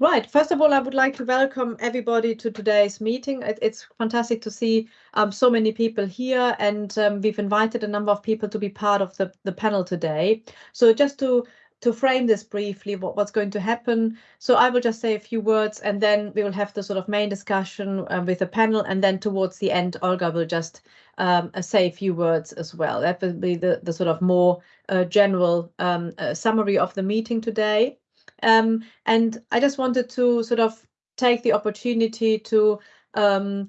Right. First of all, I would like to welcome everybody to today's meeting. It, it's fantastic to see um, so many people here, and um, we've invited a number of people to be part of the, the panel today. So just to to frame this briefly, what, what's going to happen. So I will just say a few words, and then we will have the sort of main discussion um, with the panel, and then towards the end, Olga will just um, uh, say a few words as well. That will be the, the sort of more uh, general um, uh, summary of the meeting today. Um, and I just wanted to sort of take the opportunity to, um,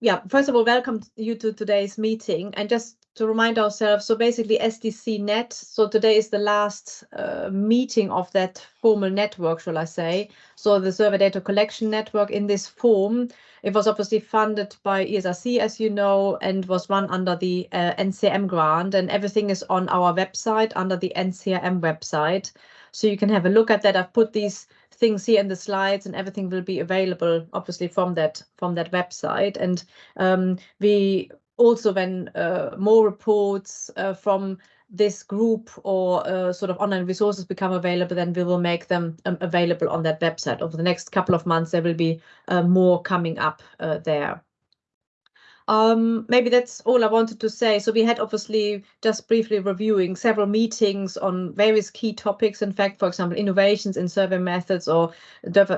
yeah, first of all, welcome you to today's meeting and just to remind ourselves, so basically SDC Net, so today is the last uh, meeting of that formal network, shall I say. So the survey data collection network in this form, it was obviously funded by ESRC, as you know, and was run under the uh, NCRM grant and everything is on our website under the NCM website. So you can have a look at that. I've put these things here in the slides and everything will be available obviously from that from that website. And um, we also when uh, more reports uh, from this group or uh, sort of online resources become available, then we will make them um, available on that website. Over the next couple of months, there will be uh, more coming up uh, there. Um, maybe that's all I wanted to say. So we had obviously just briefly reviewing several meetings on various key topics. In fact, for example, innovations in survey methods or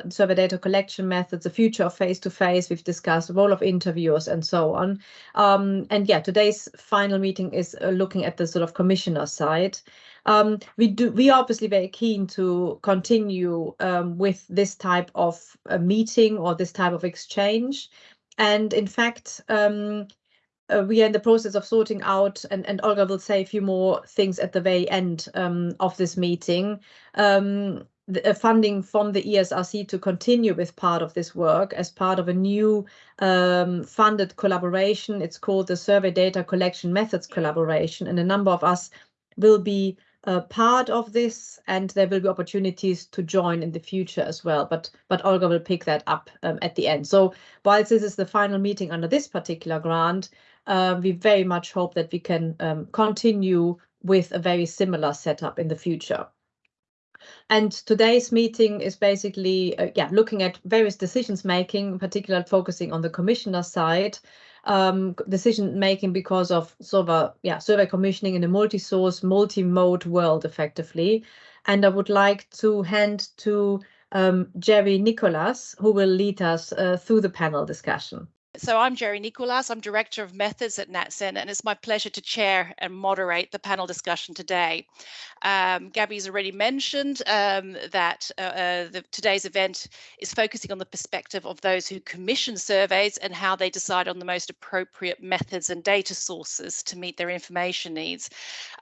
survey data collection methods, the future of face-to-face. -face. We've discussed the role of interviewers and so on. Um, and yeah, today's final meeting is uh, looking at the sort of commissioner side. Um, we do we are obviously very keen to continue um, with this type of a meeting or this type of exchange. And in fact, um, uh, we are in the process of sorting out, and, and Olga will say a few more things at the very end um, of this meeting. Um, the, uh, funding from the ESRC to continue with part of this work as part of a new um, funded collaboration. It's called the Survey Data Collection Methods Collaboration, and a number of us will be part of this and there will be opportunities to join in the future as well. But but Olga will pick that up um, at the end. So whilst this is the final meeting under this particular grant, uh, we very much hope that we can um, continue with a very similar setup in the future. And today's meeting is basically, uh, yeah, looking at various decisions making, particularly focusing on the commissioner side, um, decision making because of sort of a yeah survey commissioning in a multi-source, multi-mode world effectively. And I would like to hand to um, Gerry Nicolaas, who will lead us uh, through the panel discussion. So I'm Gerry Nicolaas, I'm Director of Methods at NatCen, and it's my pleasure to chair and moderate the panel discussion today. Um, Gabby's already mentioned um, that uh, uh, the, today's event is focusing on the perspective of those who commission surveys and how they decide on the most appropriate methods and data sources to meet their information needs.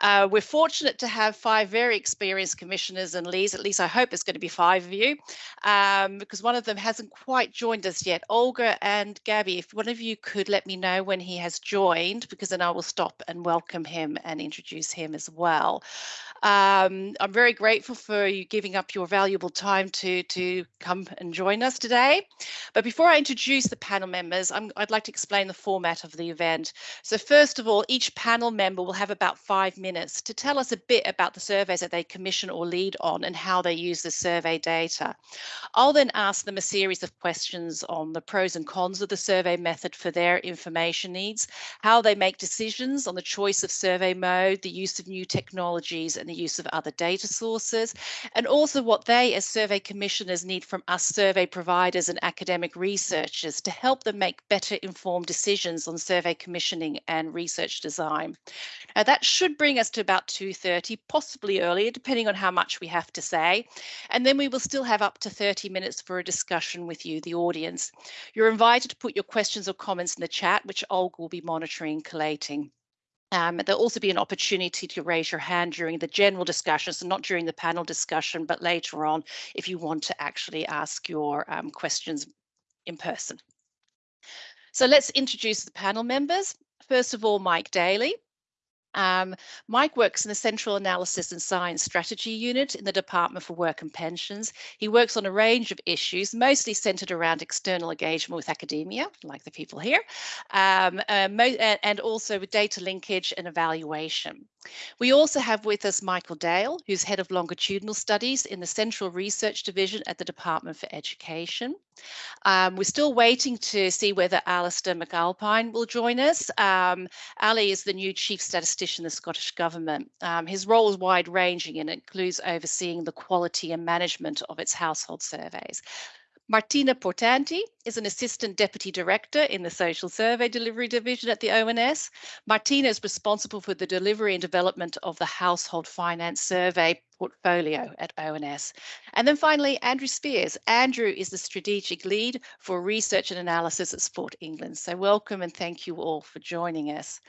Uh, we're fortunate to have five very experienced commissioners and leads, at least I hope it's going to be five of you, um, because one of them hasn't quite joined us yet. Olga and Gabby, if one of you could let me know when he has joined, because then I will stop and welcome him and introduce him as well. Um, I'm very grateful for you giving up your valuable time to, to come and join us today. But before I introduce the panel members, i would like to explain the format of the event. So first of all, each panel member will have about five minutes to tell us a bit about the surveys that they commission or lead on and how they use the survey data. I'll then ask them a series of questions on the pros and cons of the survey method for their information needs, how they make decisions on the choice of survey mode, the use of new technologies and the use of other data sources, and also what they as survey commissioners need from us survey providers and academic researchers to help them make better informed decisions on survey commissioning and research design. Now that should bring us to about 2.30, possibly earlier, depending on how much we have to say. And then we will still have up to 30 minutes for a discussion with you, the audience. You're invited to put your questions or comments in the chat, which Olga will be monitoring and collating. Um, there'll also be an opportunity to raise your hand during the general discussion, so not during the panel discussion, but later on if you want to actually ask your um, questions in person. So let's introduce the panel members. First of all, Mike Daly. Um, Mike works in the Central Analysis and Science Strategy Unit in the Department for Work and Pensions. He works on a range of issues, mostly centered around external engagement with academia, like the people here, um, uh, and also with data linkage and evaluation. We also have with us Michael Dale, who's Head of Longitudinal Studies in the Central Research Division at the Department for Education. Um, we're still waiting to see whether Alastair McAlpine will join us. Um, Ali is the new Chief Statistician of the Scottish Government. Um, his role is wide ranging and includes overseeing the quality and management of its household surveys. Martina Portanti is an Assistant Deputy Director in the Social Survey Delivery Division at the ONS. Martina is responsible for the delivery and development of the Household Finance Survey portfolio at ONS. And then finally, Andrew Spears. Andrew is the Strategic Lead for Research and Analysis at Sport England. So welcome and thank you all for joining us.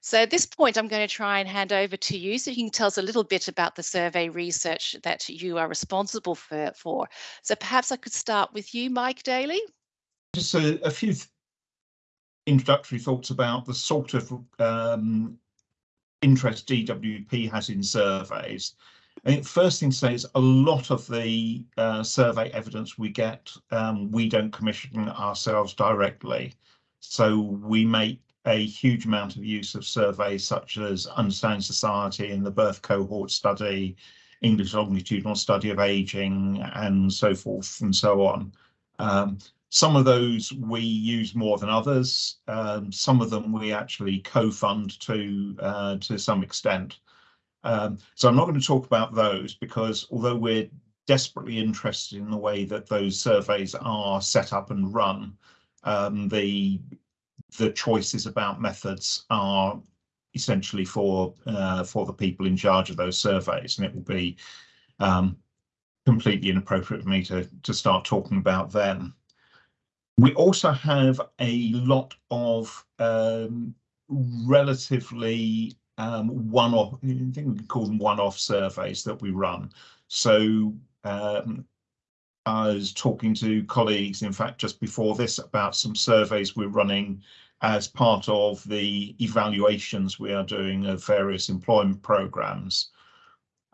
So at this point, I'm going to try and hand over to you so you can tell us a little bit about the survey research that you are responsible for. for. So perhaps I could start with you, Mike Daly. Just a, a few introductory thoughts about the sort of um, interest DWP has in surveys. I think first thing to say is a lot of the uh, survey evidence we get, um, we don't commission ourselves directly. So we make a huge amount of use of surveys such as Understanding Society and the Birth Cohort Study, English Longitudinal Study of Aging, and so forth and so on. Um, some of those we use more than others. Um, some of them we actually co-fund to uh, to some extent. Um, so I'm not going to talk about those because although we're desperately interested in the way that those surveys are set up and run, um, the the choices about methods are essentially for uh, for the people in charge of those surveys, and it will be um, completely inappropriate for me to to start talking about them. We also have a lot of um, relatively um, one-off, I think we can call them one-off surveys that we run. So um, I was talking to colleagues, in fact, just before this about some surveys we're running as part of the evaluations we are doing of various employment programs.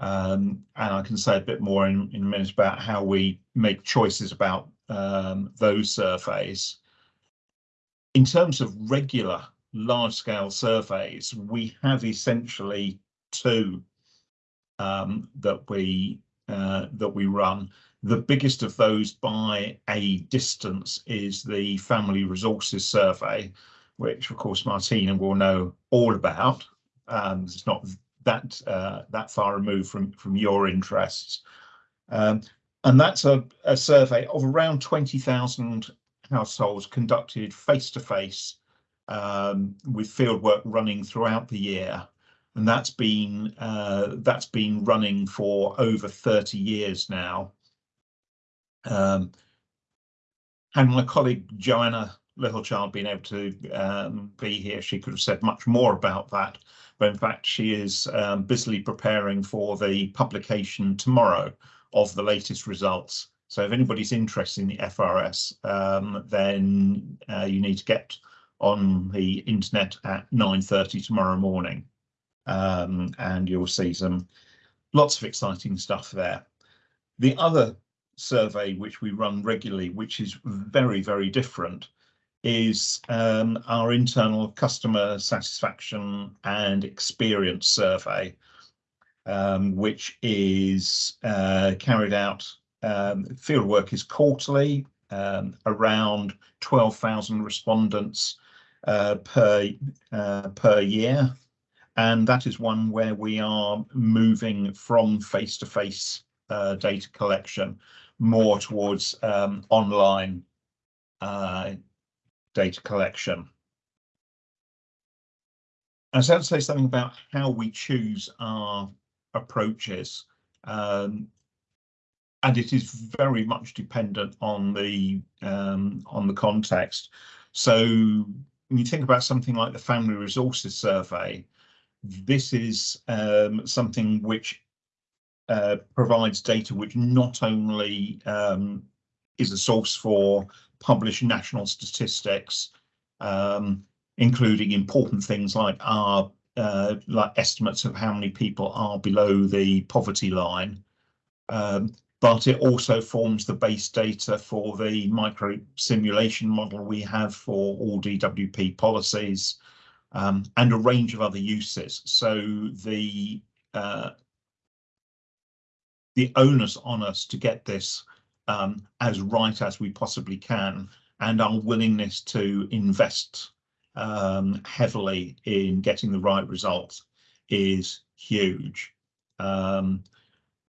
Um, and I can say a bit more in, in a minute about how we make choices about um, those surveys. In terms of regular large-scale surveys, we have essentially two um, that we uh, that we run. The biggest of those by a distance is the Family Resources Survey, which of course Martina will know all about. Um, it's not that uh, that far removed from from your interests. Um, and that's a, a survey of around 20,000 households conducted face to face um, with fieldwork running throughout the year. And that's been uh, that's been running for over 30 years now. Um, and my colleague Joanna Littlechild being able to um, be here, she could have said much more about that. But in fact, she is um, busily preparing for the publication tomorrow of the latest results. So if anybody's interested in the FRS, um, then uh, you need to get on the internet at 9.30 tomorrow morning. Um, and you'll see some lots of exciting stuff there. The other survey which we run regularly, which is very, very different, is um, our internal customer satisfaction and experience survey, um, which is uh, carried out, um, fieldwork is quarterly, um, around 12,000 respondents uh, per, uh, per year. And that is one where we are moving from face-to-face -face, uh, data collection more towards um, online uh, data collection. I was going to say something about how we choose our approaches. Um, and it is very much dependent on the um, on the context. So when you think about something like the Family Resources Survey, this is um, something which uh, provides data which not only um, is a source for published national statistics, um, including important things like our uh, like estimates of how many people are below the poverty line, um, but it also forms the base data for the micro simulation model we have for all DWP policies, um, and a range of other uses. So the uh, the onus on us to get this um, as right as we possibly can and our willingness to invest um, heavily in getting the right results is huge. Um,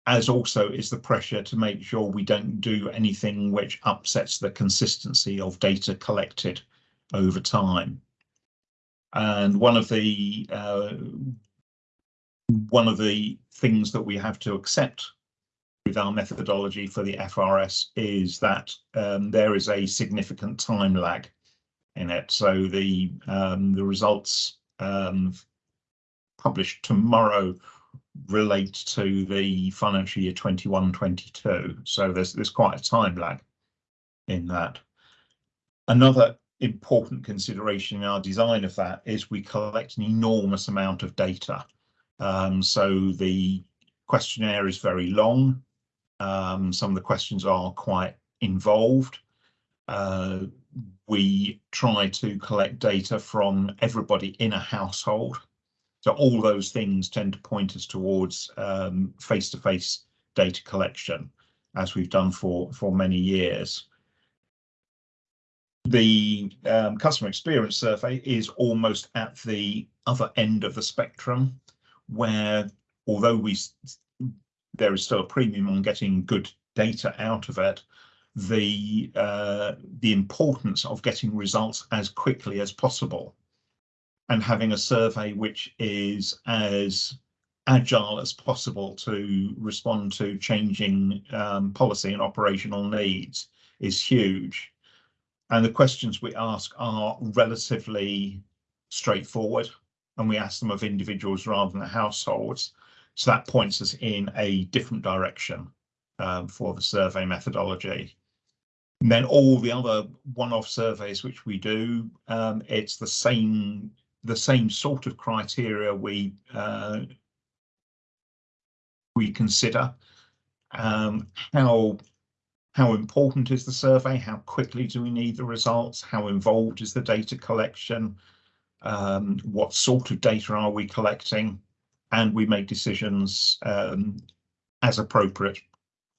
as also is the pressure to make sure we don't do anything which upsets the consistency of data collected over time. And one of the uh, one of the things that we have to accept our methodology for the FRS is that um, there is a significant time lag in it. So the um, the results um, published tomorrow relate to the financial year 21-22. So there's there's quite a time lag in that. Another important consideration in our design of that is we collect an enormous amount of data. Um, so the questionnaire is very long. Um, some of the questions are quite involved. Uh, we try to collect data from everybody in a household. So all those things tend to point us towards um, face-to-face um, -face data collection, as we've done for, for many years. The um, customer experience survey is almost at the other end of the spectrum, where although we there is still a premium on getting good data out of it, the uh, the importance of getting results as quickly as possible and having a survey which is as agile as possible to respond to changing um, policy and operational needs is huge. And the questions we ask are relatively straightforward and we ask them of individuals rather than households. So that points us in a different direction um, for the survey methodology. And then all the other one-off surveys which we do, um, it's the same the same sort of criteria we uh, we consider. Um, how how important is the survey? How quickly do we need the results? How involved is the data collection? Um, what sort of data are we collecting? And we make decisions um, as appropriate,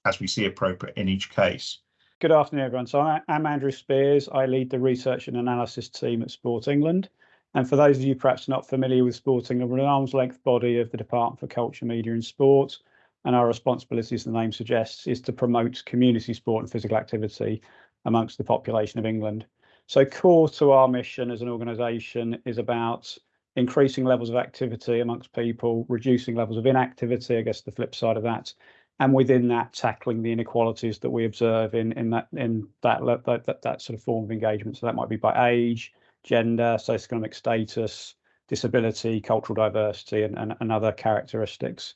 as we see appropriate in each case. Good afternoon, everyone. So I'm Andrew Spears. I lead the research and analysis team at Sport England. And for those of you perhaps not familiar with Sport England, we're an arm's length body of the Department for Culture, Media and Sport. And our responsibility, as the name suggests, is to promote community sport and physical activity amongst the population of England. So core to our mission as an organisation is about increasing levels of activity amongst people, reducing levels of inactivity, I guess the flip side of that, and within that tackling the inequalities that we observe in in that in that that, that, that sort of form of engagement. So that might be by age, gender, socioeconomic status, disability, cultural diversity, and, and, and other characteristics.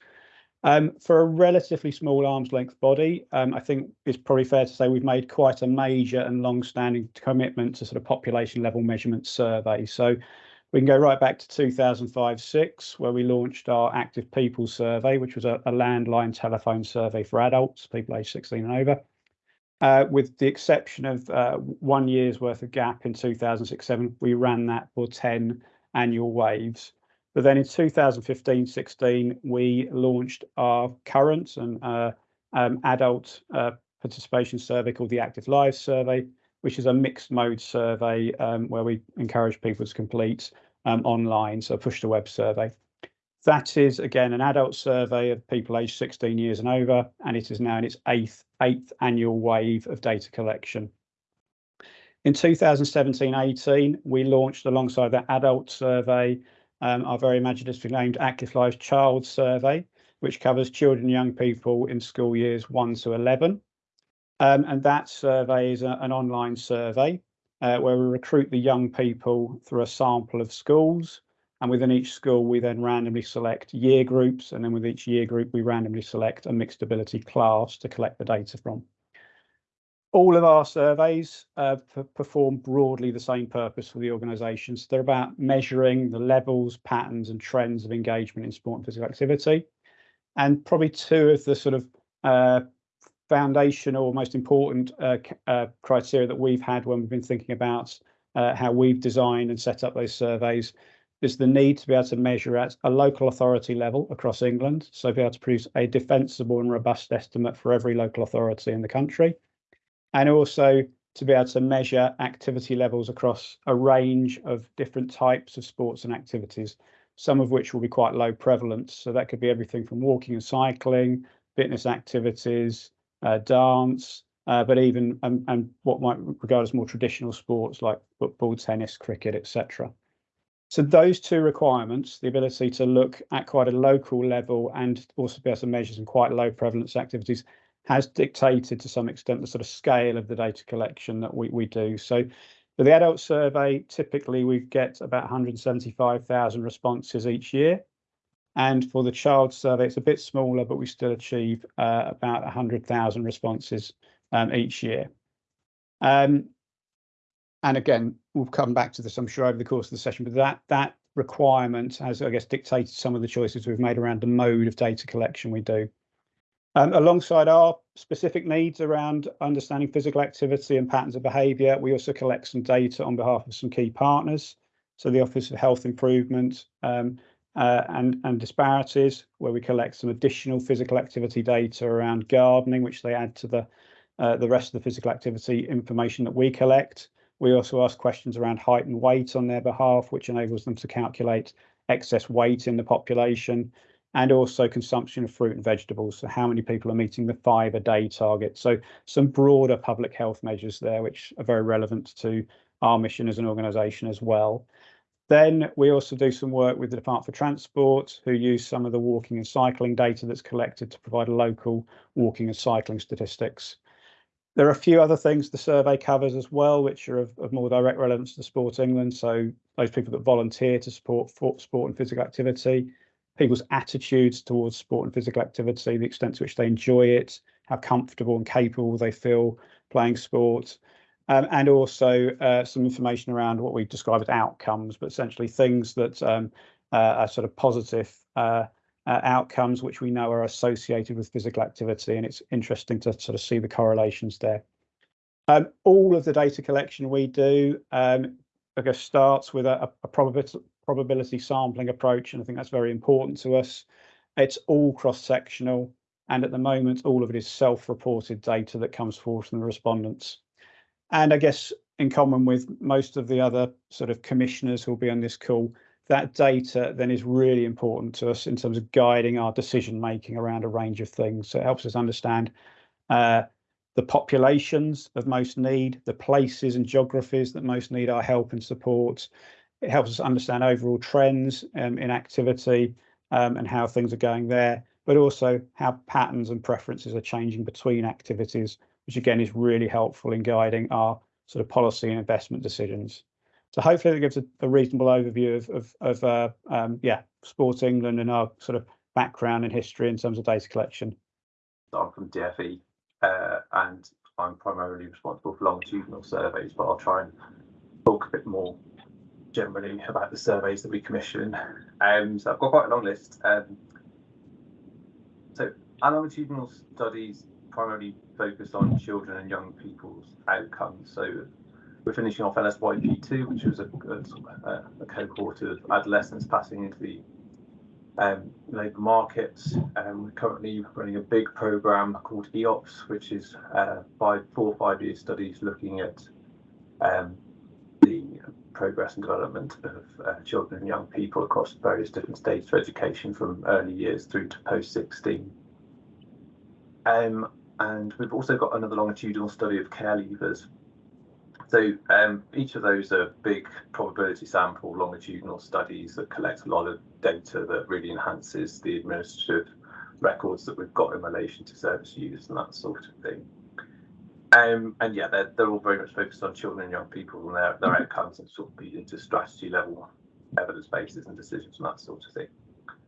Um, for a relatively small arm's length body, um, I think it's probably fair to say we've made quite a major and long-standing commitment to sort of population level measurement survey. So we can go right back to 2005-6, where we launched our Active People Survey, which was a, a landline telephone survey for adults, people aged 16 and over. Uh, with the exception of uh, one year's worth of gap in 2006-7, we ran that for 10 annual waves. But then in 2015-16, we launched our current and uh, um, adult uh, participation survey called the Active Lives Survey, which is a mixed mode survey um, where we encourage people to complete um, online, so push to web survey. That is again an adult survey of people aged 16 years and over, and it is now in its eighth eighth annual wave of data collection. In 2017-18, we launched alongside that adult survey um, our very imaginatively named Active Lives Child Survey, which covers children and young people in school years 1 to 11. Um, and that survey is a, an online survey uh, where we recruit the young people through a sample of schools and within each school, we then randomly select year groups. And then with each year group, we randomly select a mixed ability class to collect the data from. All of our surveys uh, perform broadly the same purpose for the organisations. They're about measuring the levels, patterns and trends of engagement in sport and physical activity. And probably two of the sort of uh, foundational, most important uh, uh, criteria that we've had when we've been thinking about uh, how we've designed and set up those surveys is the need to be able to measure at a local authority level across England, so be able to produce a defensible and robust estimate for every local authority in the country, and also to be able to measure activity levels across a range of different types of sports and activities, some of which will be quite low prevalence. So that could be everything from walking and cycling, fitness activities, dance, uh, but even and, and what might regard as more traditional sports like football, tennis, cricket, etc. So those two requirements, the ability to look at quite a local level and also be able to measure some quite low prevalence activities has dictated to some extent the sort of scale of the data collection that we, we do. So for the adult survey, typically we get about 175,000 responses each year. And for the child survey, it's a bit smaller, but we still achieve uh, about 100,000 responses um, each year. Um, and again, we'll come back to this, I'm sure, over the course of the session, but that that requirement has, I guess, dictated some of the choices we've made around the mode of data collection we do. Um, alongside our specific needs around understanding physical activity and patterns of behaviour, we also collect some data on behalf of some key partners. So the Office of Health Improvement um, uh, and, and Disparities, where we collect some additional physical activity data around gardening, which they add to the, uh, the rest of the physical activity information that we collect. We also ask questions around height and weight on their behalf, which enables them to calculate excess weight in the population and also consumption of fruit and vegetables. So how many people are meeting the five a day target? So some broader public health measures there, which are very relevant to our mission as an organisation as well. Then we also do some work with the Department for Transport, who use some of the walking and cycling data that's collected to provide local walking and cycling statistics. There are a few other things the survey covers as well, which are of, of more direct relevance to Sport England. So those people that volunteer to support sport and physical activity, people's attitudes towards sport and physical activity, the extent to which they enjoy it, how comfortable and capable they feel playing sport, um, and also uh, some information around what we describe as outcomes, but essentially things that um, uh, are sort of positive uh, uh, outcomes which we know are associated with physical activity, and it's interesting to sort of see the correlations there. Um, all of the data collection we do, um, I guess, starts with a, a probability, probability sampling approach, and I think that's very important to us. It's all cross-sectional, and at the moment, all of it is self-reported data that comes forward from the respondents. And I guess in common with most of the other sort of commissioners who'll be on this call, that data then is really important to us in terms of guiding our decision making around a range of things. So it helps us understand uh, the populations of most need, the places and geographies that most need our help and support. It helps us understand overall trends um, in activity um, and how things are going there, but also how patterns and preferences are changing between activities, which again is really helpful in guiding our sort of policy and investment decisions. So hopefully that gives a, a reasonable overview of, of, of uh, um, yeah, Sport England and our sort of background and history in terms of data collection. I'm from DFE uh, and I'm primarily responsible for longitudinal surveys, but I'll try and talk a bit more generally about the surveys that we commission. Um, so I've got quite a long list. Um, so our longitudinal studies primarily focus on children and young people's outcomes. So we're finishing off LSYP2, which was a, a, a cohort of adolescents passing into the um, labour market. Um, we're currently running a big program called EOPS, which is uh, five, four or five year studies looking at um, the progress and development of uh, children and young people across various different stages of education from early years through to post 16. Um, and we've also got another longitudinal study of care leavers, so um, each of those are big probability sample longitudinal studies that collect a lot of data that really enhances the administrative records that we've got in relation to service use and that sort of thing. Um, and yeah, they're, they're all very much focused on children and young people and their, their outcomes and sort of feed into strategy level evidence bases and decisions and that sort of thing.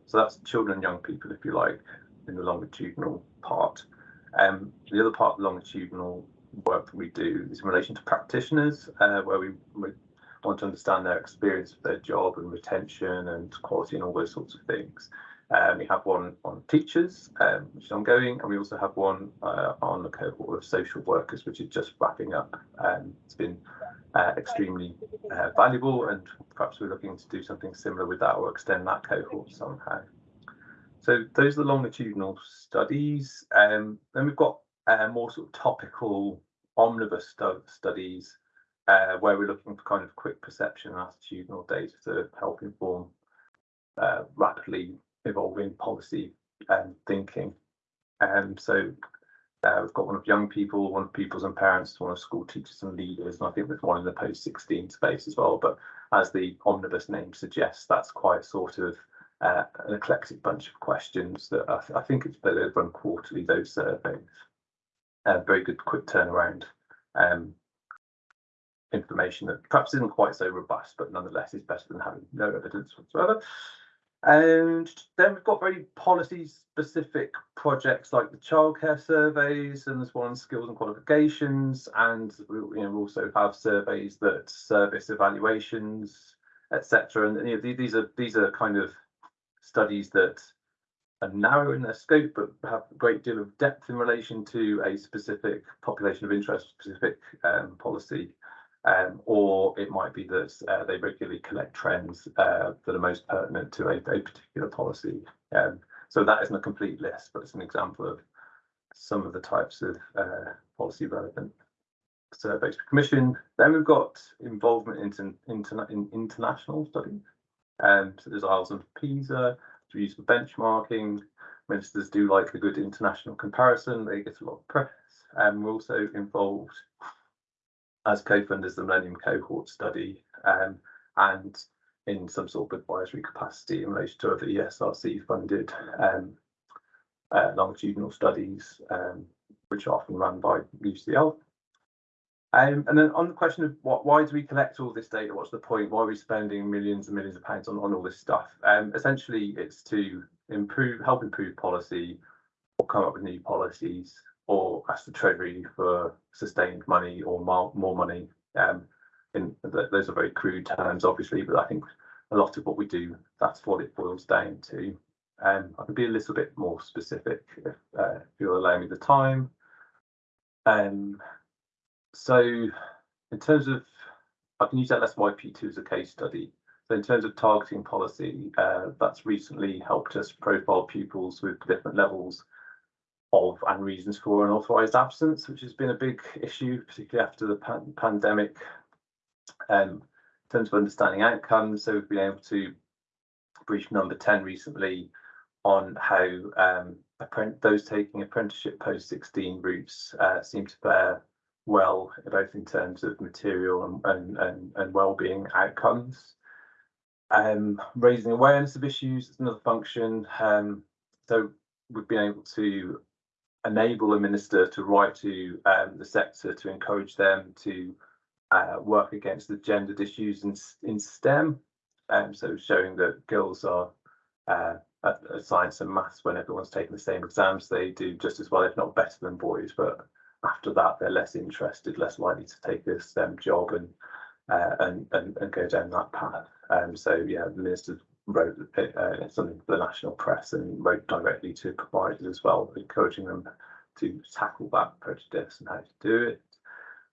So that's children and young people, if you like, in the longitudinal part. Um, the other part of longitudinal work that we do is in relation to practitioners, uh, where we, we, want to understand their experience of their job and retention and quality and all those sorts of things. Um, we have one on teachers, um, which is ongoing, and we also have one uh, on the cohort of social workers, which is just wrapping up. Um, it's been uh, extremely uh, valuable, and perhaps we're looking to do something similar with that or extend that cohort somehow. So those are the longitudinal studies. Um, then we've got uh, more sort of topical omnibus stu studies uh, where we're looking for kind of quick perception and attitudinal data to help inform uh, rapidly evolving policy um, thinking. Um, so uh, we've got one of young people, one of pupils and parents, one of school teachers and leaders, and I think there's one in the post 16 space as well. But as the omnibus name suggests, that's quite sort of uh, an eclectic bunch of questions that I, th I think it's better run quarterly, those surveys. Uh, very good quick turnaround um, information that perhaps isn't quite so robust, but nonetheless is better than having no evidence whatsoever. And then we've got very policy specific projects like the childcare surveys, and there's one on skills and qualifications, and we you know, also have surveys that service evaluations, etc. And you know, these are these are kind of studies that are narrow in their scope, but have a great deal of depth in relation to a specific population of interest, specific um, policy um, or it might be that uh, they regularly collect trends uh, that are most pertinent to a, a particular policy. Um, so that isn't a complete list, but it's an example of some of the types of uh, policy relevant surveys for commission. Then we've got involvement in, in international studies. Um, so there's IELTS and PISA, to use for benchmarking. Ministers do like a good international comparison. They get a lot of press. And um, we're also involved as co-funders the Millennium Cohort Study um, and in some sort of advisory capacity in relation to other ESRC funded um, uh, longitudinal studies, um, which are often run by UCL. Um, and then on the question of what, why do we collect all this data? What's the point? Why are we spending millions and millions of pounds on, on all this stuff? Um, essentially, it's to improve, help improve policy or come up with new policies or ask the Treasury for sustained money or more, more money. Um, in, those are very crude terms, obviously, but I think a lot of what we do, that's what it boils down to. Um, I can be a little bit more specific if, uh, if you'll allow me the time. Um, so in terms of, I can use LSYP2 as a case study. So in terms of targeting policy, uh, that's recently helped us profile pupils with different levels of and reasons for unauthorized absence, which has been a big issue, particularly after the pan pandemic. Um, in terms of understanding outcomes, so we've been able to brief number 10 recently on how um, those taking apprenticeship post 16 routes uh, seem to fare well, both in terms of material and, and, and, and well-being outcomes. Um, raising awareness of issues is another function. Um, so we've been able to enable a minister to write to um, the sector to encourage them to uh, work against the gendered issues in, in STEM. Um, so showing that girls are uh, at, at science and maths when everyone's taking the same exams, they do just as well, if not better than boys. But after that, they're less interested, less likely to take a STEM job and uh, and, and, and go down that path. Um, so yeah, the minister wrote uh, something for the national press and wrote directly to providers as well, encouraging them to tackle that prejudice and how to do it.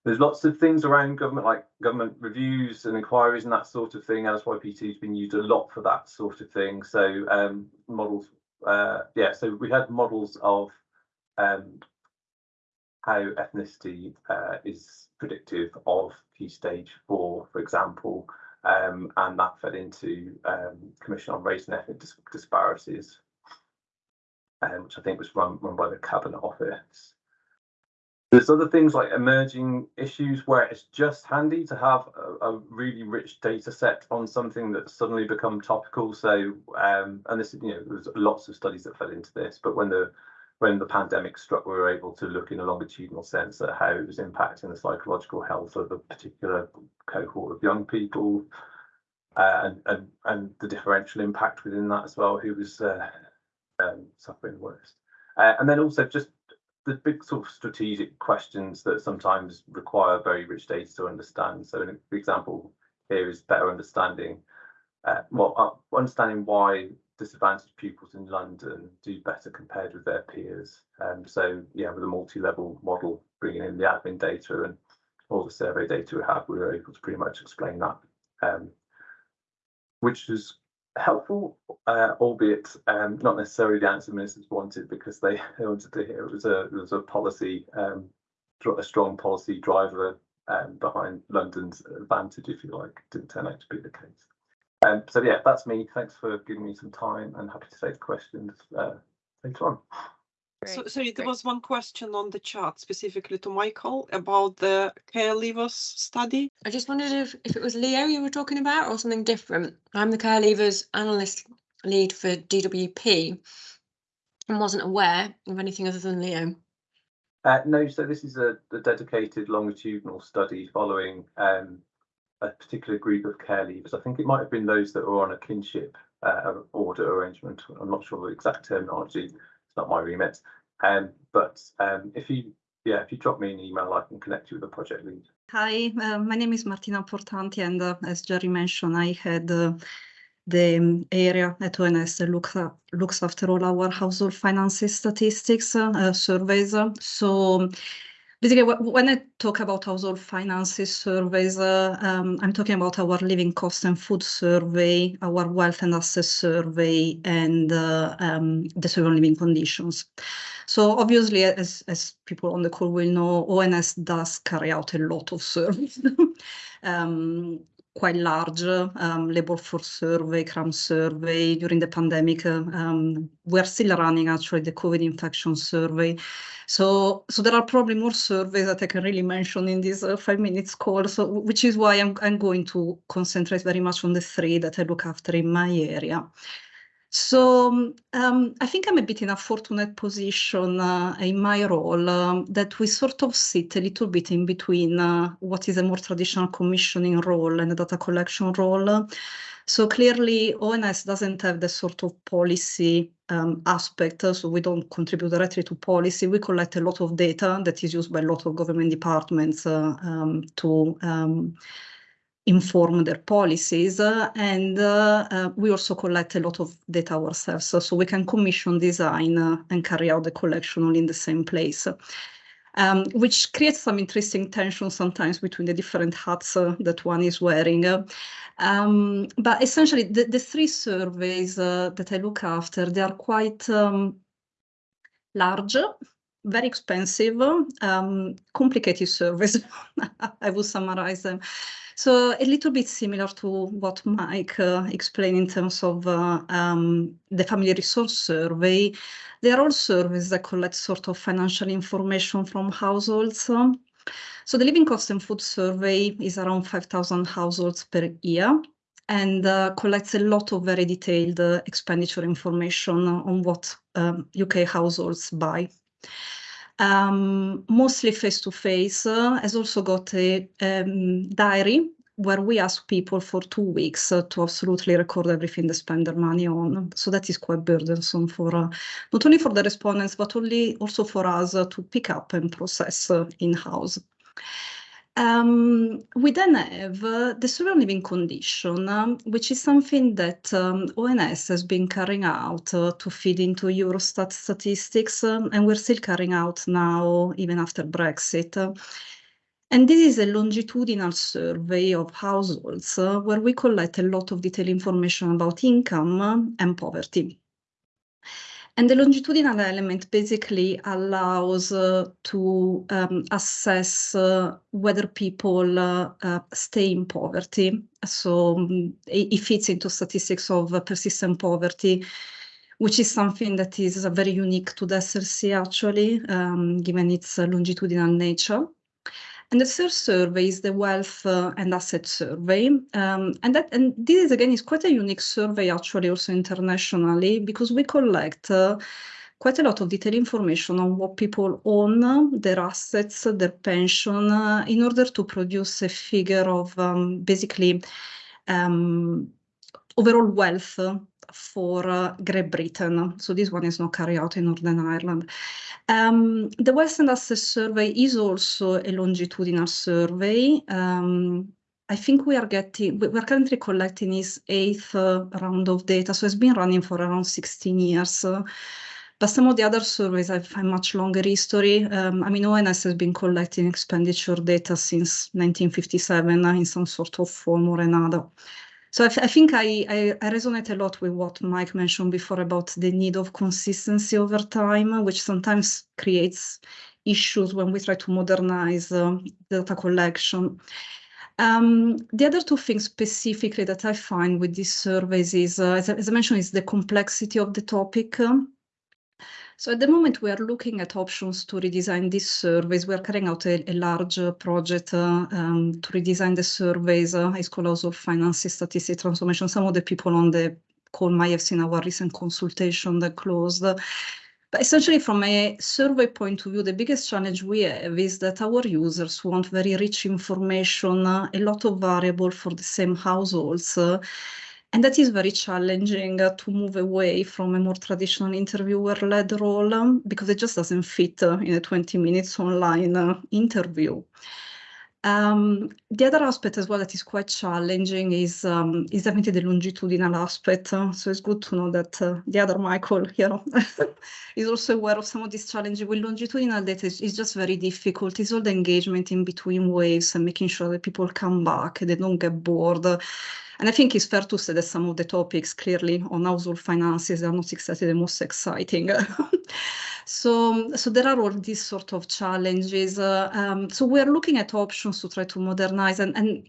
There's lots of things around government, like government reviews and inquiries and that sort of thing. LSYP2 has been used a lot for that sort of thing. So um, models, uh, yeah, so we had models of um, how ethnicity uh, is predictive of key stage four, for example, um, and that fed into um, Commission on Race and Ethnic Dis Disparities, um, which I think was run, run by the Cabinet Office. There's other things like emerging issues where it's just handy to have a, a really rich data set on something that's suddenly become topical. So, um, and this, you know, there's lots of studies that fell into this, but when the when the pandemic struck, we were able to look in a longitudinal sense at how it was impacting the psychological health of a particular cohort of young people, uh, and, and and the differential impact within that as well, who was uh, um, suffering the worst. Uh, and then also just the big sort of strategic questions that sometimes require very rich data to understand. So an example here is better understanding, uh, well, uh, understanding why disadvantaged pupils in London do better compared with their peers. Um, so yeah, with a multi-level model, bringing in the admin data and all the survey data we have, we were able to pretty much explain that, um, which was helpful, uh, albeit um, not necessarily the answer ministers wanted because they, they wanted to hear it was a it was a policy, um, a strong policy driver um, behind London's advantage, if you like, didn't turn out to be the case. Um, so yeah, that's me. Thanks for giving me some time and happy to take questions uh, later on. So, sorry, there great. was one question on the chat specifically to Michael about the care leavers study. I just wondered if, if it was Leo you were talking about or something different. I'm the care leavers analyst lead for DWP and wasn't aware of anything other than Leo. Uh, no, so this is a, a dedicated longitudinal study following um, a particular group of care leavers. I think it might have been those that were on a kinship uh, order arrangement. I'm not sure the exact terminology. It's not my remit. Um, but um, if you, yeah, if you drop me an email, I can connect you with the project lead. Hi, uh, my name is Martina Portanti, and uh, as Gerry mentioned, I had uh, the um, area at ONS that look, looks after all our household finances statistics uh, uh, surveys. uh, So basically, when I talk about household finances surveys, uh, um, I'm talking about our living cost and food survey, our wealth and assets survey, and uh, um, the survey on living conditions. So obviously, as, as people on the call will know, ONS does carry out a lot of surveys. um, quite large um, labor force survey, CRAM survey during the pandemic. Um, we're still running actually the COVID infection survey. So, so there are probably more surveys that I can really mention in this uh, five minutes call. So, which is why I'm, I'm going to concentrate very much on the three that I look after in my area. So um, I think I'm a bit in a fortunate position uh, in my role um, that we sort of sit a little bit in between uh, what is a more traditional commissioning role and a data collection role. So clearly ONS doesn't have the sort of policy um, aspect, so we don't contribute directly to policy. We collect a lot of data that is used by a lot of government departments uh, um, to um, inform their policies uh, and uh, uh, we also collect a lot of data ourselves so, we can commission design uh, and carry out the collection all in the same place um, which creates some interesting tension sometimes between the different hats uh, that one is wearing um, but essentially the, the three surveys uh, that I look after they are quite um, large very expensive, um, complicated surveys. I will summarize them. So a little bit similar to what Mike uh, explained in terms of uh, um, the family resource survey. They are all surveys that collect sort of financial information from households. So the living cost and food survey is around 5,000 households per year and uh, collects a lot of very detailed uh, expenditure information on what um, UK households buy um, mostly face to face, uh, has also got a um, diary where we ask people for two weeks uh, to absolutely record everything they spend their money on. So that is quite burdensome for uh, not only for the respondents, but only also for us uh, to pick up and process uh, in-house. Um, we then have uh, the on living condition, um, which is something that um, ONS has been carrying out uh, to feed into Eurostat statistics, um, and we're still carrying out now, even after Brexit. And this is a longitudinal survey of households uh, where we collect a lot of detailed information about income uh, and poverty. And the longitudinal element basically allows uh, to um, assess uh, whether people uh, uh, stay in poverty. So um, it, it fits into statistics of uh, persistent poverty, which is something that is very unique to the SILC actually, um, given its uh, longitudinal nature. And the third survey is the wealth uh, and asset survey. Um, and that and this is again is quite a unique survey actually also internationally because we collect uh, quite a lot of detailed information on what people own, their assets, their pension, uh, in order to produce a figure of um, basically um, overall wealth for uh, Great Britain. So this one is not carried out in Northern Ireland. Um, the and Asset Survey is also a longitudinal survey. Um, I think we are getting, we're currently collecting his eighth uh, round of data. So it's been running for around 16 years. Uh, but some of the other surveys have a much longer history. Um, I mean, ONS has been collecting expenditure data since 1957 uh, in some sort of form or another. So I, I think I, I, I, resonate a lot with what Mike mentioned before about the need of consistency over time, which sometimes creates issues when we try to modernize uh, data collection. Um, the other two things specifically that I find with these surveys is, uh, as, as, I mentioned, is the complexity of the topic. So at the moment, we are looking at options to redesign these surveys. We are carrying out a, a large uh, project uh, um, to redesign the surveys. Uh, it's called also Finance Statistics Transformation. Some of the people on the call might have seen our recent consultation that closed. But essentially, from a survey point of view, the biggest challenge we have is that our users want very rich information, uh, a lot of variable for the same households. Uh, and that is very challenging uh, to move away from a more traditional interviewer-led role um, because it just doesn't fit uh, in a 20 minutes online uh, interview. Um, the other aspect as well that is quite challenging is um, is definitely the longitudinal aspect. Uh, so it's good to know that uh, the other Michael here is also aware of some of these challenges with longitudinal data. It's just very difficult. It's all the engagement in between waves and making sure that people come back, they don't get bored. And I think it's fair to say that some of the topics clearly on household finances are not exactly the most exciting. so, so there are all these sort of challenges. Uh, um, so we're looking at options to try to modernize and, and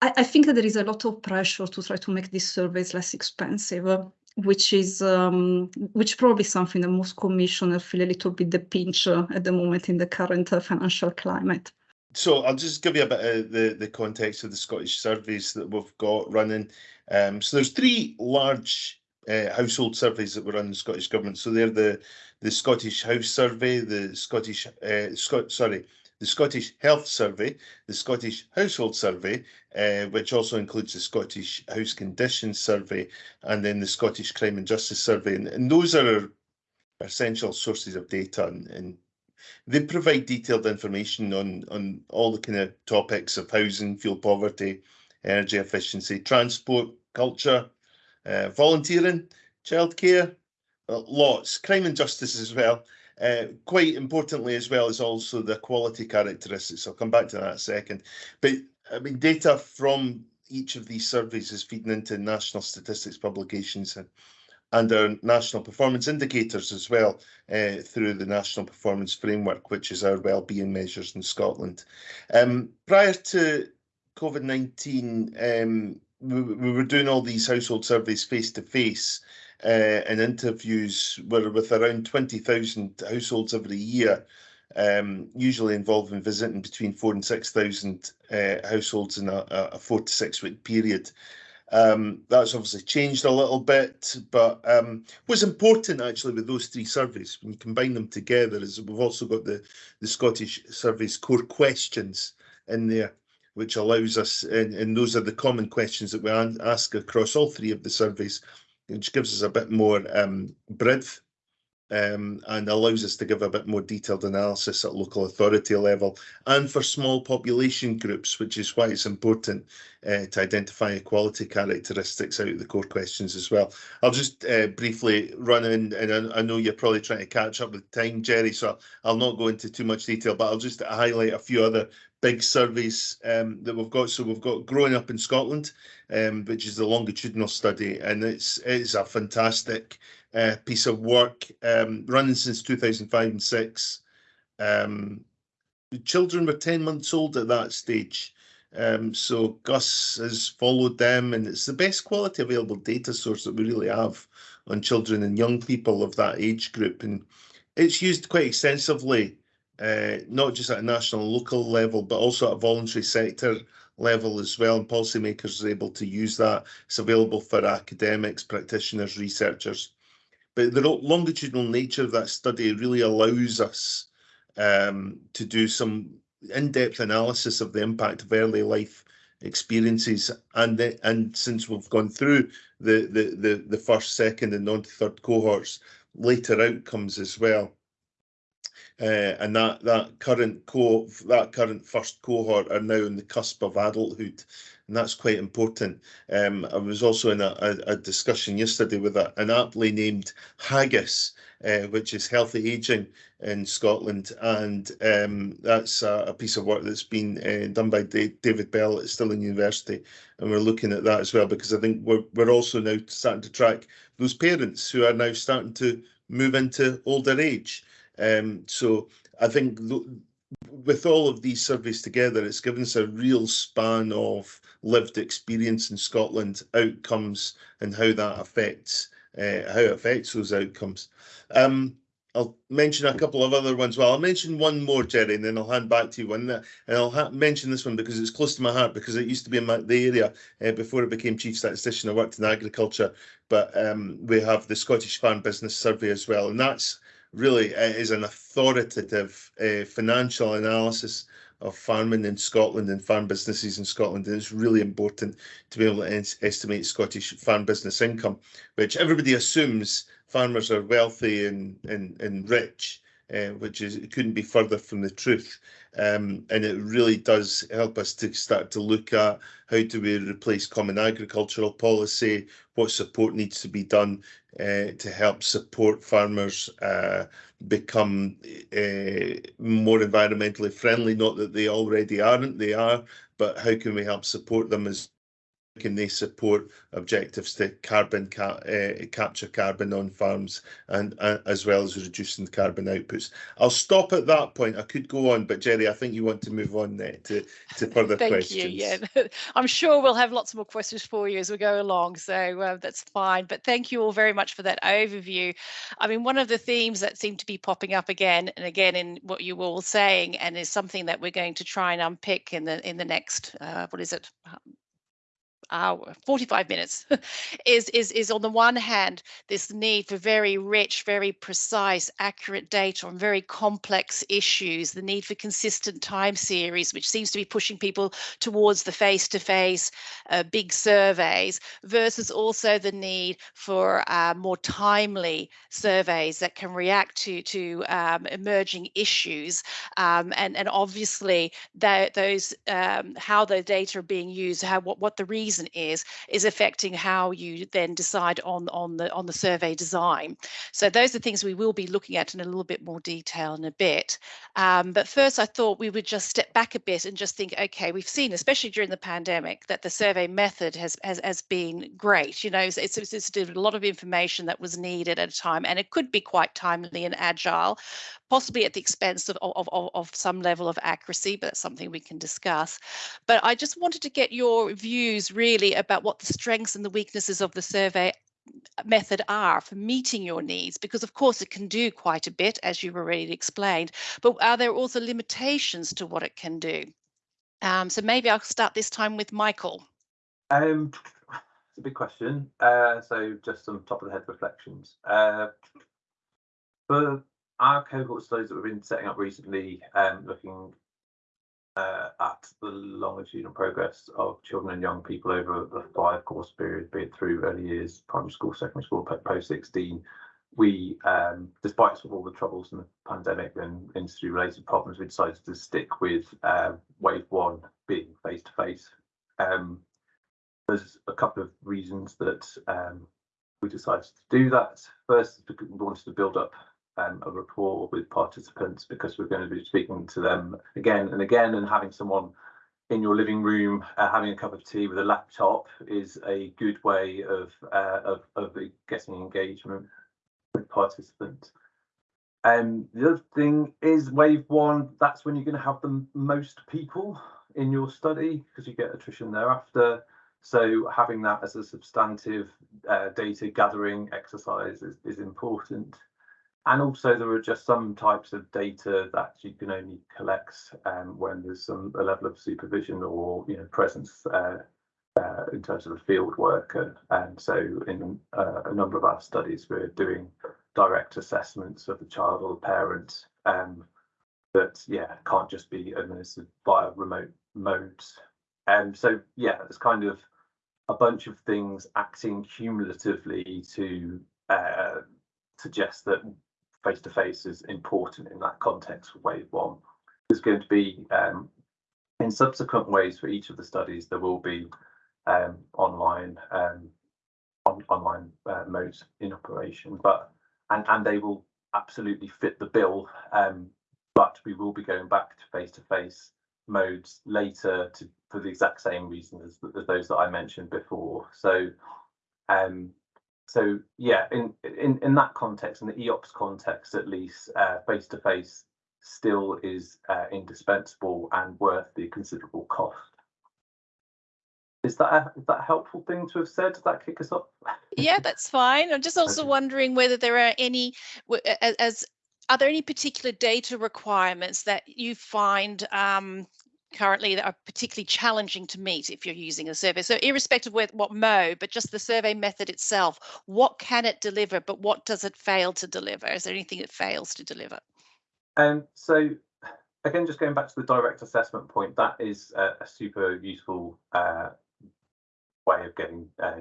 I, I, think that there is a lot of pressure to try to make these surveys less expensive. Uh, which is um, which probably something that most commissioners feel a little bit the pinch uh, at the moment in the current uh, financial climate so I'll just give you a bit of the, the context of the Scottish surveys that we've got running. Um, so there's three large uh, household surveys that were run in the Scottish Government. So they're the the Scottish House Survey, the Scottish uh, Scot sorry, the Scottish Health Survey, the Scottish Household Survey, uh, which also includes the Scottish House Conditions Survey, and then the Scottish Crime and Justice Survey. And, and those are essential sources of data and, and they provide detailed information on, on all the kind of topics of housing, fuel poverty, energy efficiency, transport, culture, uh, volunteering, childcare, uh, lots, crime and justice as well. Uh, quite importantly as well as also the quality characteristics. I'll come back to that second. But I mean, data from each of these surveys is feeding into national statistics publications and and our national performance indicators as well uh, through the National Performance Framework, which is our well-being measures in Scotland. Um, prior to COVID-19, um, we, we, were doing all these household surveys face to face uh, and interviews were with around 20,000 households every year, um, usually involving visiting between four and 6,000 uh, households in a, a four to six week period. Um, that's obviously changed a little bit, but um, what's important actually with those three surveys, when you combine them together, is we've also got the, the Scottish Survey's core questions in there, which allows us, and, and those are the common questions that we ask across all three of the surveys, which gives us a bit more um, breadth um, and allows us to give a bit more detailed analysis at local authority level and for small population groups, which is why it's important uh, to identify equality characteristics out of the core questions as well. I'll just uh, briefly run in, and I, know you're probably trying to catch up with time, Gerry, so I'll not go into too much detail, but I'll just highlight a few other big surveys um, that we've got. So we've got Growing Up in Scotland, um, which is the longitudinal study, and it's it's a fantastic uh, piece of work um, running since 2005 and 6. Um, the children were 10 months old at that stage. Um, so GUS has followed them, and it's the best quality available data source that we really have on children and young people of that age group. And it's used quite extensively, uh, not just at a national and local level, but also at a voluntary sector level as well. And policymakers are able to use that. It's available for academics, practitioners, researchers. But the longitudinal nature of that study really allows us um, to do some in-depth analysis of the impact of early life experiences. And the, and since we've gone through the, the the the first second and on to third cohorts later outcomes as well. Uh, and that that current co that current first cohort are now on the cusp of adulthood, and that's quite important. Um, I was also in a, a, a discussion yesterday with a, an aptly named HAGIS, uh, which is healthy aging in Scotland, and um, that's a, a, piece of work that's been uh, done by David Bell at Stirling University, and we're looking at that as well because I think we're we're also now starting to track those parents who are now starting to move into older age. Um, so I think with all of these surveys together, it's given us a real span of lived experience in Scotland, outcomes, and how that affects uh, how it affects those outcomes. Um, I'll mention a couple of other ones. Well, I'll mention one more, Gerry, and then I'll hand back to you. One, and I'll mention this one because it's close to my heart because it used to be in my, the area uh, before I became chief statistician. I worked in agriculture, but um, we have the Scottish Farm Business Survey as well, and that's really uh, is an authoritative uh, financial analysis of farming in Scotland and farm businesses in Scotland. And it's really important to be able to estimate Scottish farm business income, which everybody assumes farmers are wealthy and, and, and rich, uh, which is it couldn't be further from the truth. Um, and it really does help us to start to look at how do we replace common agricultural policy, what support needs to be done uh, to help support farmers uh, become uh, more environmentally friendly. Not that they already aren't, they are, but how can we help support them as can they support objectives to carbon ca uh, capture carbon on farms and uh, as well as reducing carbon outputs. I'll stop at that point. I could go on, but Gerry, I think you want to move on there to, to further Thank questions. you. Yeah, I'm sure we'll have lots more questions for you as we go along, so uh, that's fine. But thank you all very much for that overview. I mean, one of the themes that seem to be popping up again and again in what you were all saying, and is something that we're going to try and unpick in the in the next uh, what is it hour 45 minutes is is is on the one hand this need for very rich very precise accurate data on very complex issues the need for consistent time series which seems to be pushing people towards the face-to-face uh, big surveys versus also the need for uh, more timely surveys that can react to to um, emerging issues. Um, and and obviously that those um, how the data are being used how what what the is affecting how you then decide on on the on the survey design. So those are things we will be looking at in a little bit more detail in a bit. Um, but first, I thought we would just step back a bit and just think, okay, we've seen, especially during the pandemic, that the survey method has has, has been great. You know, it's, it's, it's a lot of information that was needed at a time, and it could be quite timely and agile possibly at the expense of, of, of, of, some level of accuracy, but that's something we can discuss. But I just wanted to get your views really about what the strengths and the weaknesses of the survey method are for meeting your needs because of course it can do quite a bit as you've already explained but are there also limitations to what it can do? Um, so maybe i'll start this time with michael. Um it's a big question. Uh, so just some top of the head reflections. Uh, for our cohort studies that we've been setting up recently, um, looking uh, at the longitudinal progress of children and young people over the five course period, be it through early years, primary school, secondary school, post 16, we, um, despite sort of all the troubles in the pandemic and industry related problems, we decided to stick with uh, wave one being face to face. There's a couple of reasons that um, we decided to do that. First, we wanted to build up um, a rapport with participants because we're going to be speaking to them again and again and having someone in your living room uh, having a cup of tea with a laptop is a good way of uh, of, of getting engagement with participants. Um, the other thing is wave one, that's when you're going to have the most people in your study because you get attrition thereafter. So having that as a substantive uh, data gathering exercise is, is important. And also there are just some types of data that you can only collect um, when there's some a level of supervision or you know presence uh, uh, in terms of a field worker. And so in uh, a number of our studies, we're doing direct assessments of the child or the parent um, that yeah can't just be administered via remote modes. And so yeah, it's kind of a bunch of things acting cumulatively to uh, suggest that face to face is important in that context for wave one. There's going to be um, in subsequent ways for each of the studies, there will be um, online um, on, online uh, modes in operation, but and and they will absolutely fit the bill. Um, but we will be going back to face to face modes later to for the exact same reasons as, as those that I mentioned before. So, um, so yeah, in in in that context, in the EOPS context at least, face to face still is uh, indispensable and worth the considerable cost. Is that a, is that a helpful thing to have said? Does that kick us off? yeah, that's fine. I'm just also Okay. wondering whether there are any, w- a- a- as are there any particular data requirements that you find um, currently that are particularly challenging to meet if you're using a survey? So irrespective of what mode, but just the survey method itself, what can it deliver, but what does it fail to deliver? Is there anything it fails to deliver? Um, so again, just going back to the direct assessment point, that is a, a super useful uh, way of getting uh,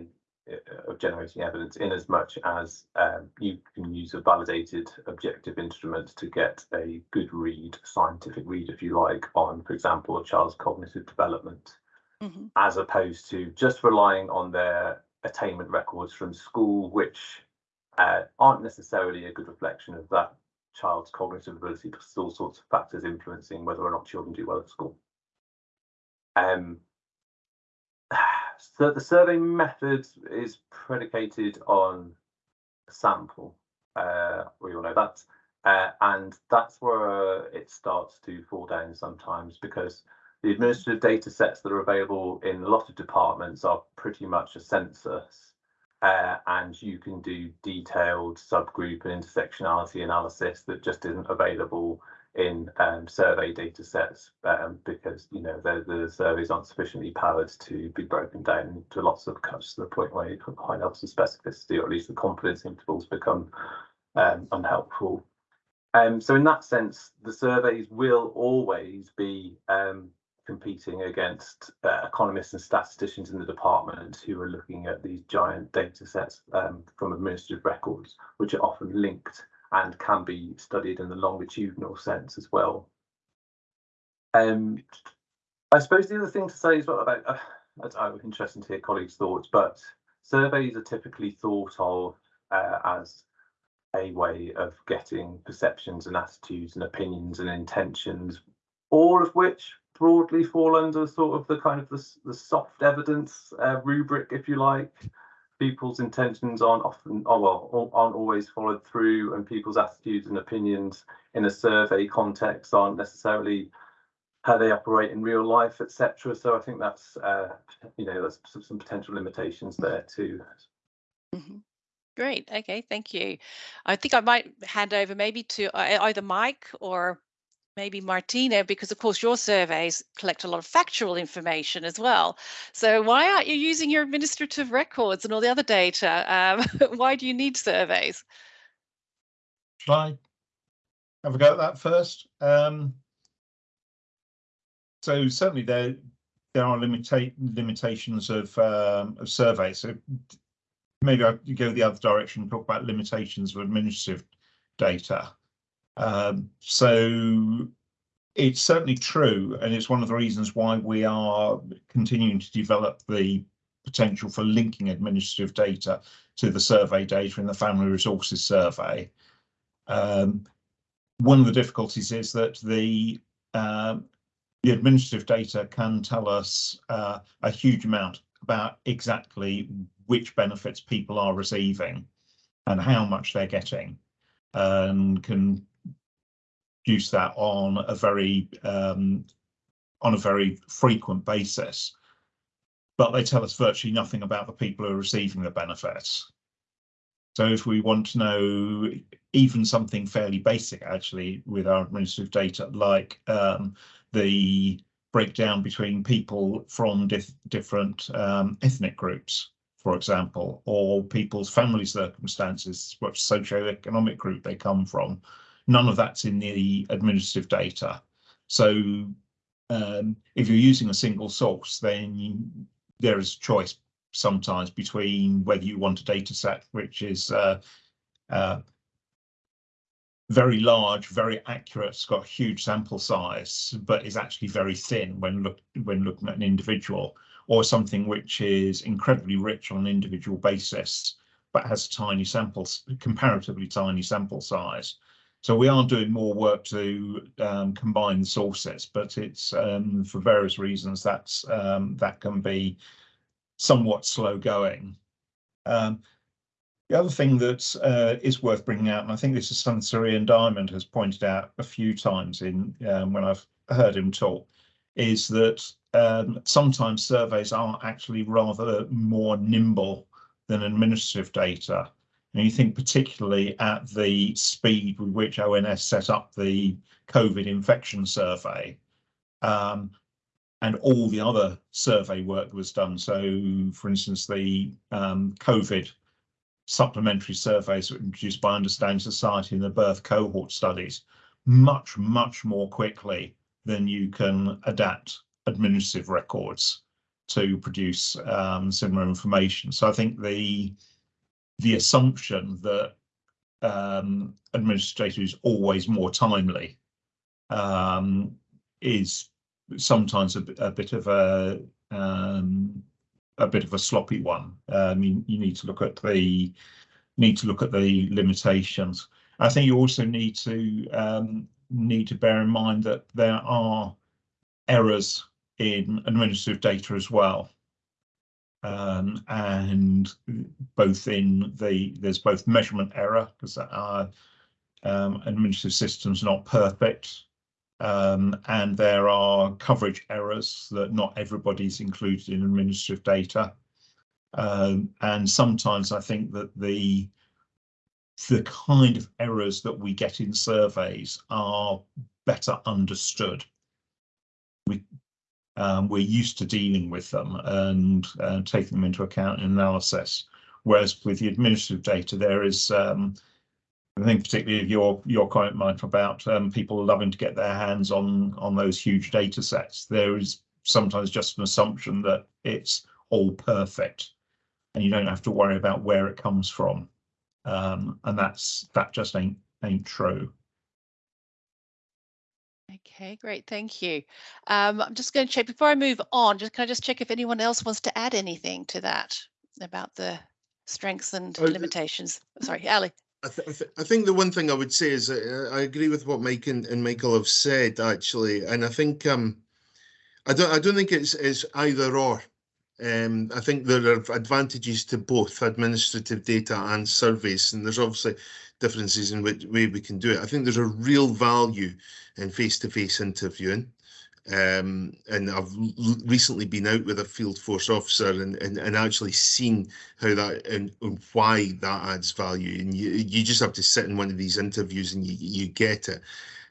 of generating evidence in as much as um, you can use a validated objective instrument to get a good read, scientific read, if you like, on, for example, a child's cognitive development, Mhm. as opposed to just relying on their attainment records from school, which uh, aren't necessarily a good reflection of that child's cognitive ability because there's all sorts of factors influencing whether or not children do well at school. Um, so the survey method is predicated on sample. Uh, we all know that. Uh, and that's where it starts to fall down sometimes because the administrative data sets that are available in a lot of departments are pretty much a census. Uh, and you can do detailed subgroup and intersectionality analysis that just isn't available in um, survey data sets um, because you know the, the surveys aren't sufficiently powered to be broken down into lots of cuts to the point where you can high levels of specificity or at least the confidence intervals become um, unhelpful. Um, so in that sense, the surveys will always be um, competing against uh, economists and statisticians in the department who are looking at these giant data sets um, from administrative records, which are often linked and can be studied in the longitudinal sense as well. Um, I suppose the other thing to say is well about, uh, it's uh, interesting to hear colleagues' thoughts, but surveys are typically thought of uh, as a way of getting perceptions and attitudes and opinions and intentions, all of which broadly fall under sort of the kind of the, the soft evidence uh, rubric, if you like. People's intentions aren't often, oh well, aren't always followed through, and people's attitudes and opinions in a survey context aren't necessarily how they operate in real life, etc. So I think that's, uh, you know, there's some, potential limitations there too. Mhm. Great. Okay. Thank you. I think I might hand over maybe to either Mike or maybe Martina, because of course your surveys collect a lot of factual information as well. So why aren't you using your administrative records and all the other data? Um, why do you need surveys? Should I have a go at that first? Um, so certainly there there are limita- limitations of um, of surveys. So maybe I go the other direction and talk about limitations of administrative data. Um, so it's certainly true, and it's one of the reasons why we are continuing to develop the potential for linking administrative data to the survey data in the Family Resources Survey. Um, one of the difficulties is that the um, the administrative data can tell us uh, a huge amount about exactly which benefits people are receiving and how much they're getting, and can produce that on a very um, on a very frequent basis. But they tell us virtually nothing about the people who are receiving the benefits. So if we want to know even something fairly basic, actually, with our administrative data, like um, the breakdown between people from dif- different um, ethnic groups, for example, or people's family circumstances, what socioeconomic group they come from, none of that's in the administrative data. So um, if you're using a single source, then you, there is choice sometimes between whether you want a data set which is uh, uh, very large, very accurate, it's got a huge sample size, but is actually very thin when look when looking at an individual, or something which is incredibly rich on an individual basis, but has tiny samples, comparatively tiny sample size. So we are doing more work to um, combine sources, but it's um, for various reasons that's um, that can be somewhat slow going. Um, the other thing that uh, is worth bringing out, and I think this is something Sir Ian Diamond has pointed out a few times in um, when I've heard him talk, is that um, sometimes surveys are actually rather more nimble than administrative data. And you think particularly at the speed with which ONS set up the COVID infection survey um, and all the other survey work was done. So, for instance, the um, COVID supplementary surveys were produced by Understanding Society and the birth cohort studies much, much more quickly than you can adapt administrative records to produce um, similar information. So I think the the assumption that um, administrative is always more timely um, is sometimes a, a, bit of a um, a bit of a sloppy one. I um, mean, you need to look at the need to look at the limitations. I think you also need to um, need to bear in mind that there are errors in administrative data as well. Um, and both in the there's both measurement error because our um, administrative systems not perfect um, and there are coverage errors that not everybody's included in administrative data. Um, and sometimes I think that the the kind of errors that we get in surveys are better understood. We um, we're used to dealing with them and uh, taking them into account in analysis. Whereas with the administrative data, there is um, I think particularly your your comment, Mike, about um, people loving to get their hands on on those huge data sets. There is sometimes just an assumption that it's all perfect, and you don't have to worry about where it comes from, um, and that's that just ain't ain't true. Okay, great, thank you. Um, I'm just going to check before I move on. Just can I just check if anyone else wants to add anything to that about the strengths and uh, limitations? Sorry, Ali. I, th- I, th- I, think the one thing I would say is uh, I agree with what Mike and, and, Michael have said actually, and I think um, I don't I don't think it's, it's either or. Um, I think there are advantages to both administrative data and surveys, and there's obviously differences in which way we can do it. I think there's a real value in face-to-face interviewing. Um, and I've recently been out with a field force officer and, and, and actually seen how that and, and, why that adds value. And you, you just have to sit in one of these interviews and you, you get it.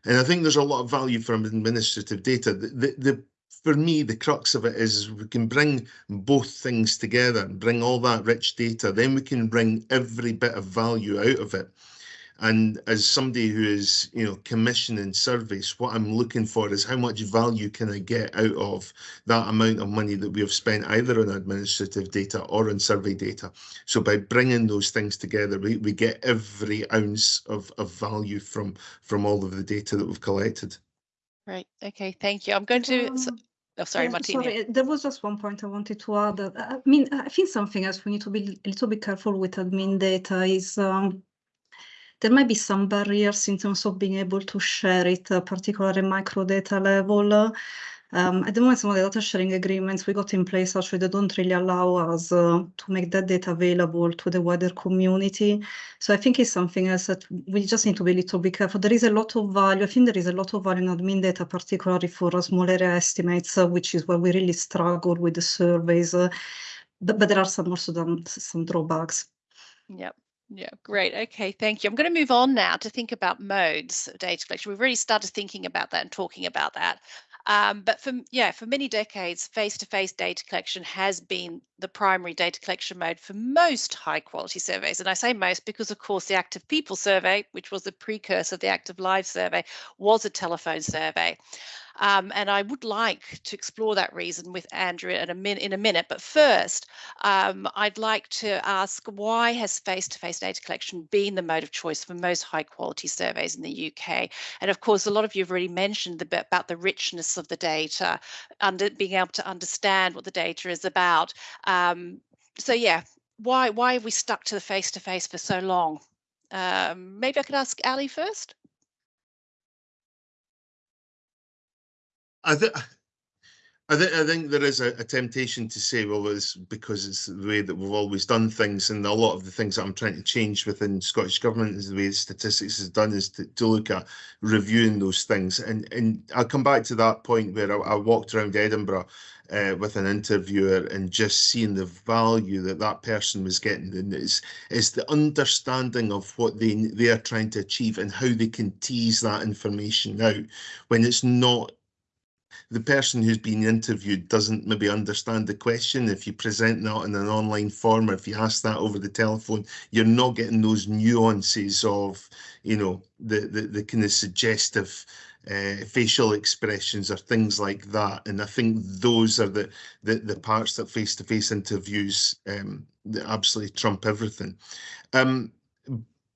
And I think there's a lot of value from administrative data. The, the, the for me, the crux of it is we can bring both things together and bring all that rich data, then we can bring every bit of value out of it. And as somebody who is, you know, commissioning surveys, what I'm looking for is how much value can I get out of that amount of money that we have spent either on administrative data or on survey data. So by bringing those things together, we, we get every ounce of, of value from from all of the data that we've collected. Right. Okay. Thank you. I'm going to. Oh, sorry, Martina. Sorry, there was just one point I wanted to add. I mean, I think something else we need to be a little bit careful with admin data is um, there might be some barriers in terms of being able to share it, uh, particularly micro data level. Um, at the moment, some of the data sharing agreements we got in place actually they don't really allow us uh, to make that data available to the wider community. So I think it's something else that we just need to be a little bit careful. There is a lot of value. I think there is a lot of value in admin data, particularly for uh, small area estimates, uh, which is where we really struggle with the surveys. Uh, but, but there are some also some, some drawbacks. Yep. Yeah, great. Okay, thank you. I'm going to move on now to think about modes of data collection. We've already started thinking about that and talking about that. Um, but for yeah, for many decades, face-to-face data collection has been the primary data collection mode for most high-quality surveys. And I say most because, of course, the Active People Survey, which was the precursor of the Active Lives Survey, was a telephone survey. Um, and I would like to explore that reason with Andrew in a, min in a minute. But first, um, I'd like to ask why has face-to-face data collection been the mode of choice for most high quality surveys in the UK? And of course, a lot of you have already mentioned the, about the richness of the data, under being able to understand what the data is about. Um, so yeah, why why have we stuck to the face-to-face for so long? Um, maybe I could ask Ali first. I think I I think there is a, a, temptation to say, well, it's because it's the way that we've always done things, and a lot of the things that I'm trying to change within Scottish government is the way statistics is done is to, to look at reviewing those things. And and I'll come back to that point where I, I walked around Edinburgh uh, with an interviewer and just seeing the value that that person was getting, and it's it's the understanding of what they they are trying to achieve and how they can tease that information out when it's not the person who's being interviewed doesn't maybe understand the question. If you present that in an online form or if you ask that over the telephone, you're not getting those nuances of, you know, the the, the kind of suggestive uh, facial expressions or things like that. And I think those are the the, the parts that face-to-face -face interviews um, absolutely trump everything. Um,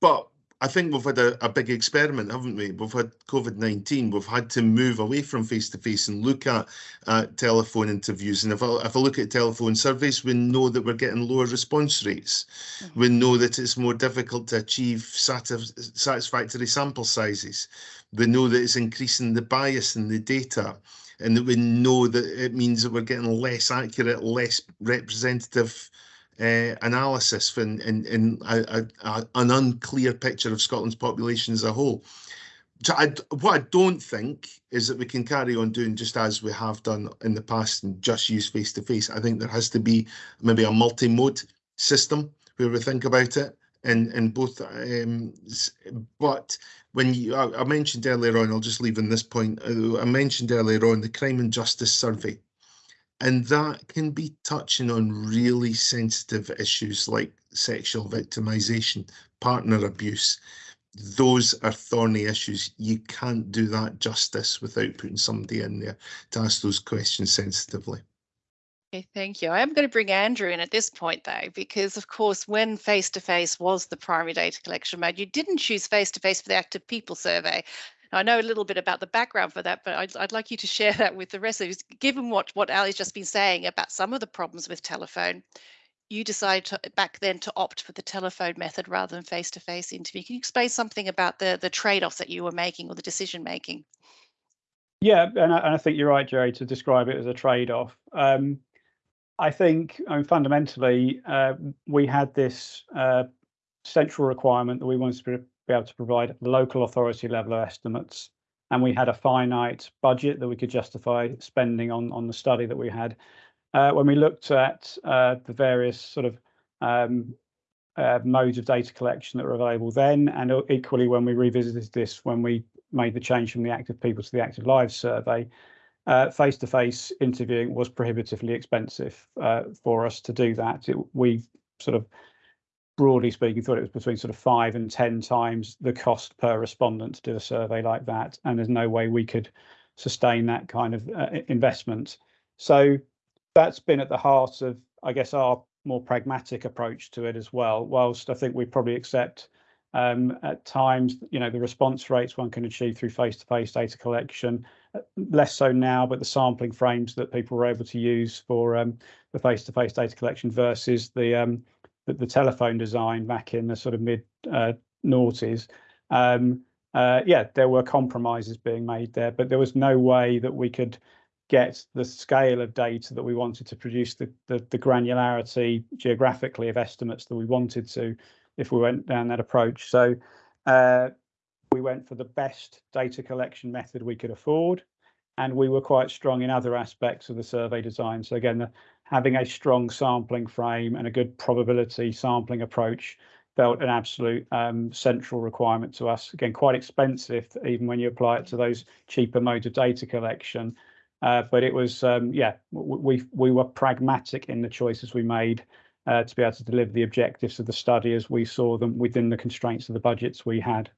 but I think we've had a, a, big experiment, haven't we? We've had COVID 19. We've had to move away from face to face and look at uh, telephone interviews. And if I, if I look at telephone surveys, we know that we're getting lower response rates. Mm -hmm. We know that it's more difficult to achieve satisfactory sample sizes. We know that it's increasing the bias in the data. And that we know that it means that we're getting less accurate, less representative uh, analysis and, and, and a, a, an unclear picture of Scotland's population as a whole. So I, what I don't think is that we can carry on doing just as we have done in the past and just use face-to-face. I think there has to be maybe a multi-mode system where we think about it in, in both. Um, but when you, I, I mentioned earlier on, I'll just leave on this point, uh, I mentioned earlier on the Crime and Justice Survey and that can be touching on really sensitive issues like sexual victimization, partner abuse. Those are thorny issues. You can't do that justice without putting somebody in there to ask those questions sensitively. Okay, thank you. I am going to bring Andrew in at this point, though, because of course, when face to face was the primary data collection mode, you didn't choose face to face for the active people survey. I know a little bit about the background for that, but I'd, I'd like you to share that with the rest of us. Given what, what Ali's just been saying about some of the problems with telephone, you decided to, back then to opt for the telephone method rather than face-to-face -face interview. Can you explain something about the, the trade-offs that you were making or the decision making? Yeah, and I, and I think you're right, Gerry, to describe it as a trade-off. Um, I think I mean, fundamentally, uh, we had this uh, central requirement that we wanted to be able to provide local authority level estimates. And we had a finite budget that we could justify spending on, on the study that we had. Uh, when we looked at uh, the various sort of um, uh, modes of data collection that were available then, and equally when we revisited this, when we made the change from the active people to the active lives survey, uh, face-to-face -face interviewing was prohibitively expensive uh, for us to do that. It, we sort of broadly speaking, thought it was between sort of five and 10 times the cost per respondent to do a survey like that. And there's no way we could sustain that kind of uh, investment. So that's been at the heart of, I guess, our more pragmatic approach to it as well. Whilst I think we probably accept um, at times, you know, the response rates one can achieve through face-to-face data collection, uh, less so now, but the sampling frames that people were able to use for um, the face-to-face data collection versus the um, the, telephone design back in the sort of mid uh, noughties. Um, uh, yeah, there were compromises being made there, but there was no way that we could get the scale of data that we wanted to produce the, the, the granularity geographically of estimates that we wanted to if we went down that approach. So uh, we went for the best data collection method we could afford, and we were quite strong in other aspects of the survey design. So again, the, having a strong sampling frame and a good probability sampling approach felt an absolute um, central requirement to us. Again, quite expensive, even when you apply it to those cheaper modes of data collection. Uh, but it was, um, yeah, we we were pragmatic in the choices we made uh, to be able to deliver the objectives of the study as we saw them within the constraints of the budgets we had.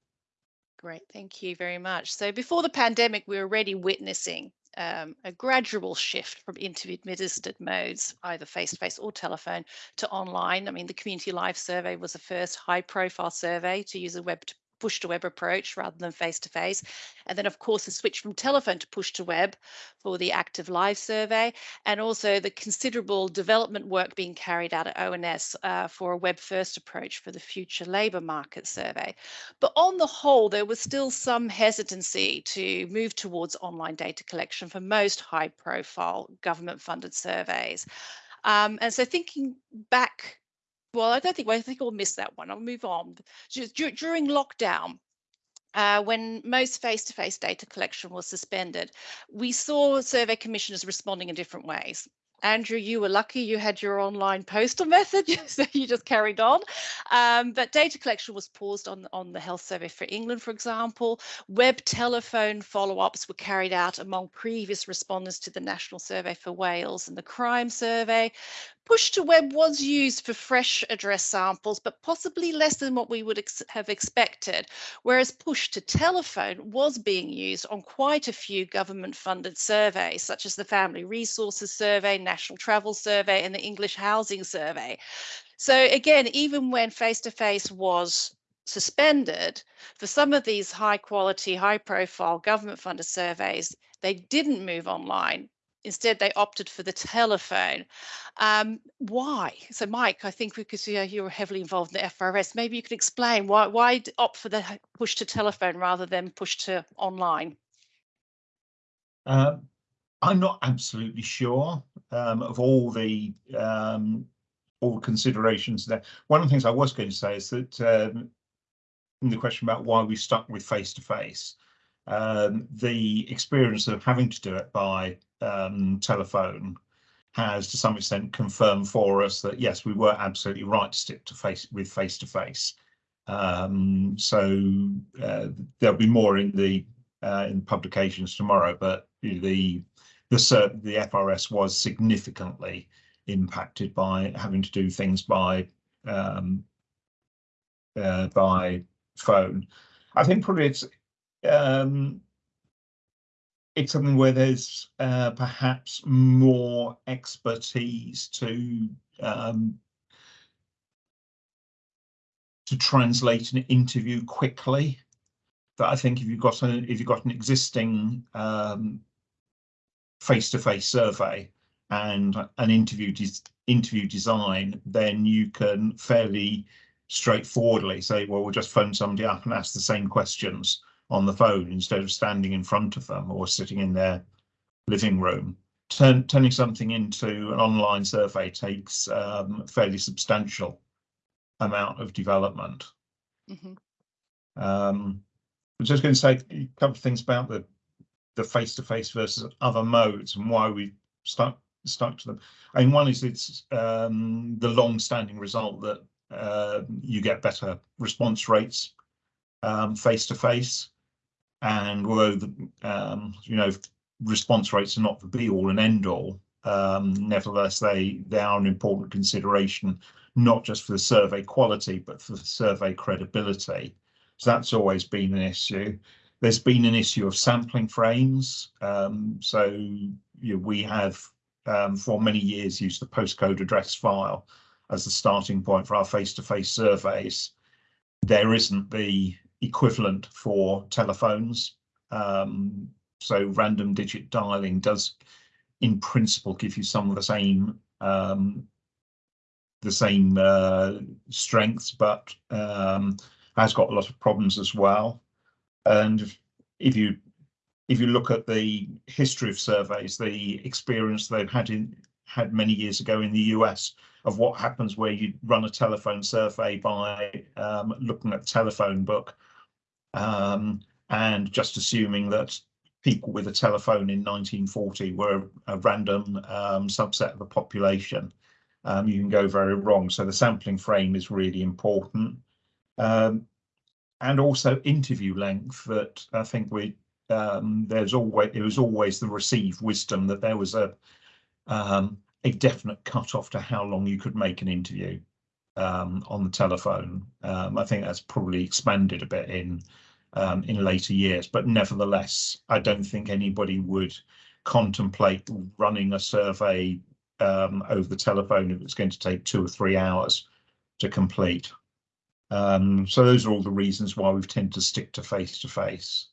Great, thank you very much. So before the pandemic, we were already witnessing um, a gradual shift from interview administered modes, either face-to-face or telephone, to online. I mean, the Community Life survey was the first high-profile survey to use a web push to web approach rather than face to face. And then, of course, the switch from telephone to push to web for the Active Lives survey, and also the considerable development work being carried out at ONS uh, for a web first approach for the future labour market survey. But on the whole, there was still some hesitancy to move towards online data collection for most high profile government funded surveys. Um, and so thinking back well, I don't think well, I think we'll miss that one. I'll move on. During lockdown, uh, when most face-to-face data collection was suspended, we saw survey commissioners responding in different ways. Andrew, you were lucky you had your online postal method, so you just carried on. Um, but data collection was paused on, on the Health Survey for England, for example. Web telephone follow-ups were carried out among previous respondents to the National Survey for Wales and the Crime Survey. Push to web was used for fresh address samples, but possibly less than what we would ex have expected, whereas push to telephone was being used on quite a few government funded surveys, such as the Family Resources Survey, National Travel Survey, and the English Housing Survey. So again, even when face-to-face -face was suspended, for some of these high quality, high profile government funded surveys, they didn't move online Instead, they opted for the telephone. Um, why? So, Mike, I think because you you're heavily involved in the FRS, maybe you could explain why why opt for the push to telephone rather than push to online. Um, I'm not absolutely sure um, of all the um, all considerations there. One of the things I was going to say is that um, in the question about why we stuck with face to face, the experience of having to do it by um, telephone has to some extent confirmed for us that yes, we were absolutely right to stick to face with face to face. Um, so uh, there'll be more in the uh, in publications tomorrow, but the the the FRS was significantly impacted by having to do things by um, uh, by phone. I think probably it's um, it's something where there's uh, perhaps more expertise to um, to translate an interview quickly. But I think if you've got an if you've got an existing um, face-to-face survey and an interview interview design, then you can fairly straightforwardly say, well, we'll just phone somebody up and ask the same questions on the phone instead of standing in front of them or sitting in their living room. Turn, turning something into an online survey takes um, a fairly substantial amount of development. Mm -hmm. um, I'm just going to say a couple of things about the the face-to-face -face versus other modes and why we stuck stuck to them. I mean, one is it's um, the long-standing result that uh, you get better response rates um, face to face. And although the um, you know response rates are not the be all and end all, um, nevertheless they they are an important consideration, not just for the survey quality but for the survey credibility. So that's always been an issue. There's been an issue of sampling frames. Um, so you know, we have um, for many years used the postcode address file as the starting point for our face-to-face -face surveys. There isn't the equivalent for telephones. Um, so random digit dialing does, in principle, give you some of the same um, the same uh, strengths, but um, has got a lot of problems as well. And if you if you look at the history of surveys, the experience they've had in had many years ago in the US of what happens where you run a telephone survey by um, looking at the telephone book um, and just assuming that people with a telephone in 1940 were a random um, subset of the population, um, you can go very wrong. So the sampling frame is really important. Um, and also interview length that I think we um, there's always it was always the received wisdom that there was a um, a definite cut off to how long you could make an interview um, on the telephone. Um, I think that's probably expanded a bit in um, in later years. But nevertheless, I don't think anybody would contemplate running a survey um, over the telephone if it's going to take two or three hours to complete. Um, so those are all the reasons why we've tended to stick to face to face.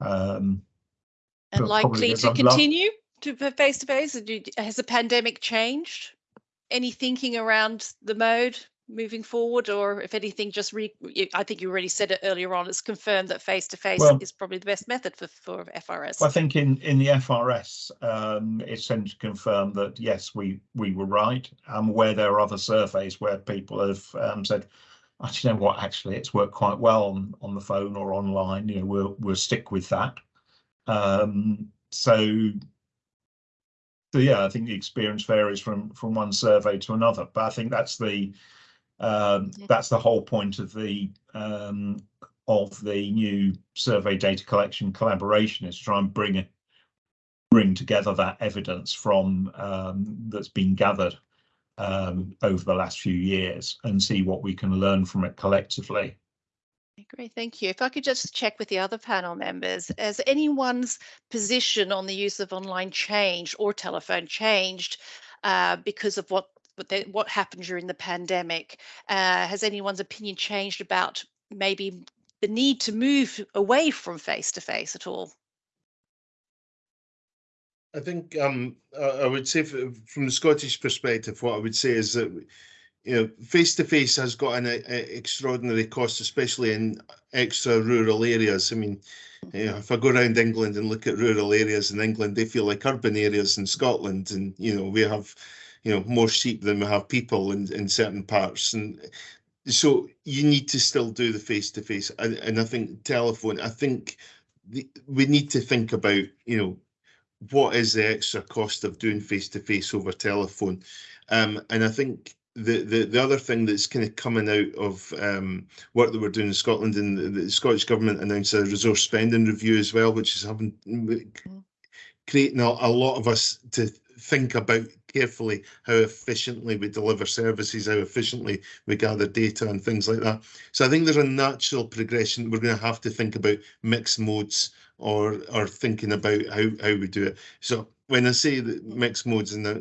Um, And likely to continue to face to face? Has the pandemic changed? Any thinking around the mode moving forward, or if anything, just re? I think you already said it earlier on. It's confirmed that face to face Well- is probably the best method for for FRS. I think in in the FRS, um, it's tended to confirm that yes, we we were right. I'm aware there are other surveys where people have um, said, actually, you know what, actually, it's worked quite well on on the phone or online. You know, we'll we'll stick with that. Um, so, so yeah, I think the experience varies from from one survey to another. But I think that's the um, that's the whole point of the um, of the new survey data collection collaboration is to try and bring it bring together that evidence from um, that's been gathered um, over the last few years and see what we can learn from it collectively. Great, thank you. If I could just check with the other panel members, has anyone's position on the use of online changed or telephone changed uh, because of what what, they, what happened during the pandemic? Uh, has anyone's opinion changed about maybe the need to move away from face to face at all? I think um, I, would say from the Scottish perspective, what I would say is that you know face to face has got an uh, extraordinary cost, especially in extra rural areas. I mean, you know, if I go around England and look at rural areas in England, they feel like urban areas in Scotland, and you know we have you know more sheep than we have people in in certain parts, and so you need to still do the face to face. And and I think telephone. I think the, we need to think about you know what is the extra cost of doing face to face over telephone? Um, and I think the, the the other thing that's kind of coming out of um, work that we're doing in Scotland and the, the Scottish government announced a resource spending review as well, which is having creating a, a lot of us to think about carefully how efficiently we deliver services, how efficiently we gather data and things like that. So I think there's a natural progression. We're going to have to think about mixed modes or or thinking about how how we do it. So when I say that mixed modes, and uh,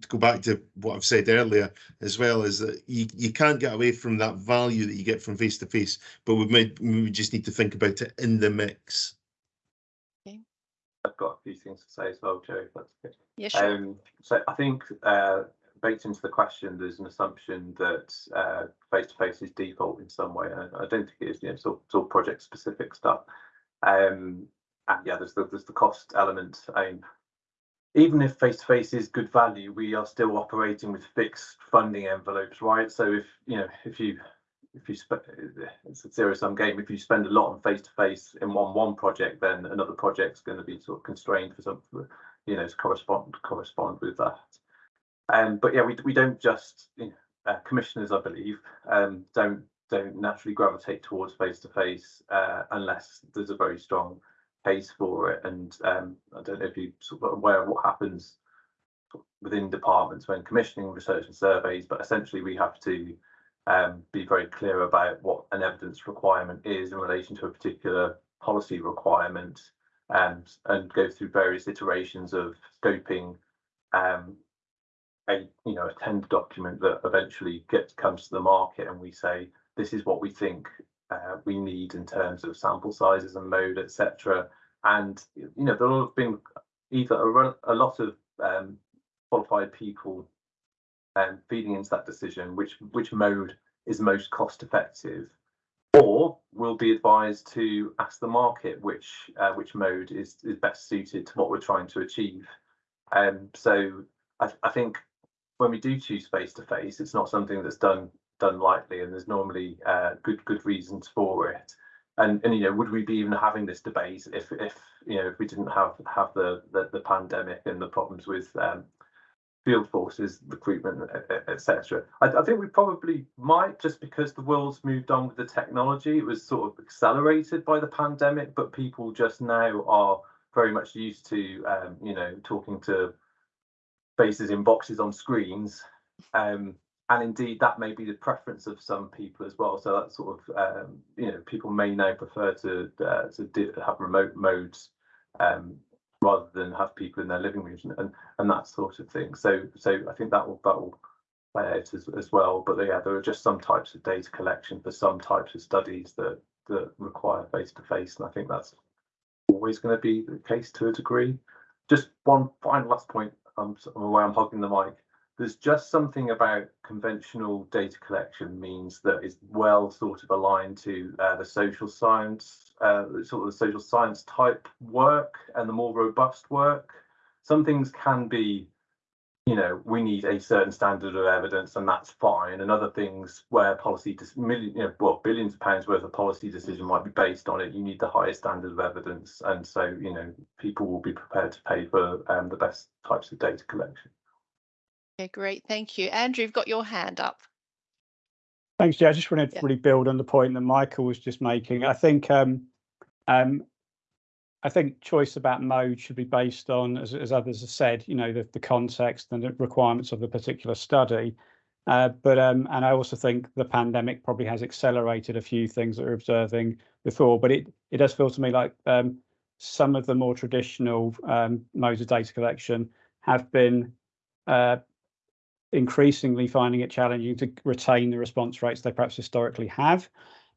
to go back to what I've said earlier as well, is that you, you can't get away from that value that you get from face to face, but we might we just need to think about it in the mix. I've got a few things to say as well, Joe. If that's okay. Yeah, sure. Um, so I think uh, baked into the question, there's an assumption that uh, face-to-face is default in some way. and I don't think it is. You know, it's all, all project-specific stuff. Um, and yeah, there's the there's the cost element. I mean, even if face-to-face is good value, we are still operating with fixed funding envelopes, right? So if you know if you if you spend it's a zero sum game. If you spend a lot on face to face in one one project, then another project's going to be sort of constrained for some, you know, to correspond correspond with that. Um, but yeah, we we don't just you know, uh, commissioners, I believe, um, don't don't naturally gravitate towards face to face unless there's a very strong case for it. And um, I don't know if you sort of aware of what happens within departments when commissioning research and surveys, but essentially we have to um, be very clear about what an evidence requirement is in relation to a particular policy requirement and and go through various iterations of scoping um, a you know a tender document that eventually gets comes to the market and we say this is what we think uh, we need in terms of sample sizes and mode etc and you know there have been either a, a lot of um, qualified people um, feeding into that decision which which mode is most cost effective or we'll be advised to ask the market which uh, which mode is is best suited to what we're trying to achieve. Um, so I, I think when we do choose face to face it's not something that's done done lightly and there's normally uh, good good reasons for it. And and you know would we be even having this debate if if you know if we didn't have have the the, the pandemic and the problems with um, field forces recruitment etc I, I, think we probably might just because the world's moved on with the technology it was sort of accelerated by the pandemic but people just now are very much used to um, you know talking to faces in boxes on screens um, and indeed that may be the preference of some people as well. So that sort of um, you know people may now prefer to uh, to have remote modes um, rather than have people in their living rooms and, and, and that sort of thing. So so I think that will that will play out as, as well. But yeah, there are just some types of data collection for some types of studies that that require face to face, and I think that's always going to be the case to a degree. Just one final last point. I'm, I'm aware I'm hogging the mic there's just something about conventional data collection means that is well sort of aligned to uh, the social science, uh, sort of the social science type work and the more robust work. Some things can be, you know, we need a certain standard of evidence and that's fine. And other things where policy, million, you know, well, billions of pounds worth of policy decision might be based on it. You need the highest standard of evidence. And so, you know, people will be prepared to pay for um, the best types of data collection. Okay, great. Thank you. Andrew, you've got your hand up. Thanks, yeah. I just wanted to Yeah. really build on the point that Michael was just making. I think um, um, I think choice about mode should be based on, as, as others have said, you know, the, the context and the requirements of the particular study. Uh, but um, and I also think the pandemic probably has accelerated a few things that we're observing before. But it it does feel to me like um, some of the more traditional um, modes of data collection have been uh, increasingly finding it challenging to retain the response rates they perhaps historically have.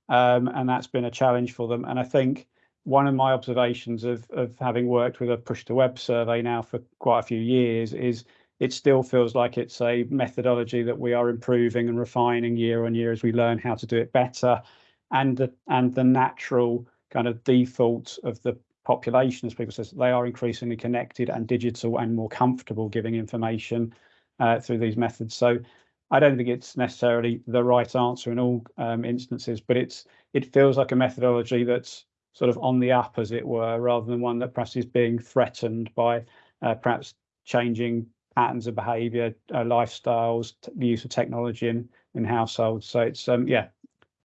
Um, and that's been a challenge for them. And I think one of my observations of, of having worked with a push to web survey now for quite a few years is it still feels like it's a methodology that we are improving and refining year on year as we learn how to do it better. And the, and the natural kind of default of the population, as people say, they are increasingly connected and digital and more comfortable giving information uh, through these methods. So I don't think it's necessarily the right answer in all um, instances, but it's it feels like a methodology that's sort of on the up, as it were, rather than one that perhaps is being threatened by uh, perhaps changing patterns of behaviour, uh, lifestyles, the use of technology in in households. So it's um yeah,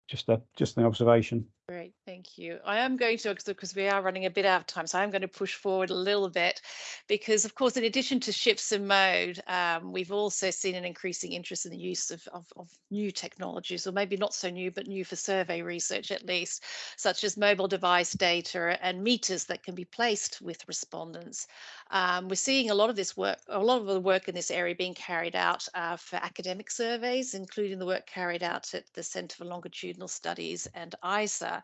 just a just an observation. Great, thank you. I am going to, because we are running a bit out of time, so I'm going to push forward a little bit because, of course, in addition to shifts in mode, um, we've also seen an increasing interest in the use of, of, of, new technologies, or maybe not so new, but new for survey research at least, such as mobile device data and meters that can be placed with respondents. Um, we're seeing a lot of this work, a lot of the work in this area being carried out uh, for academic surveys, including the work carried out at the Centre for Longitudinal Studies and ISER.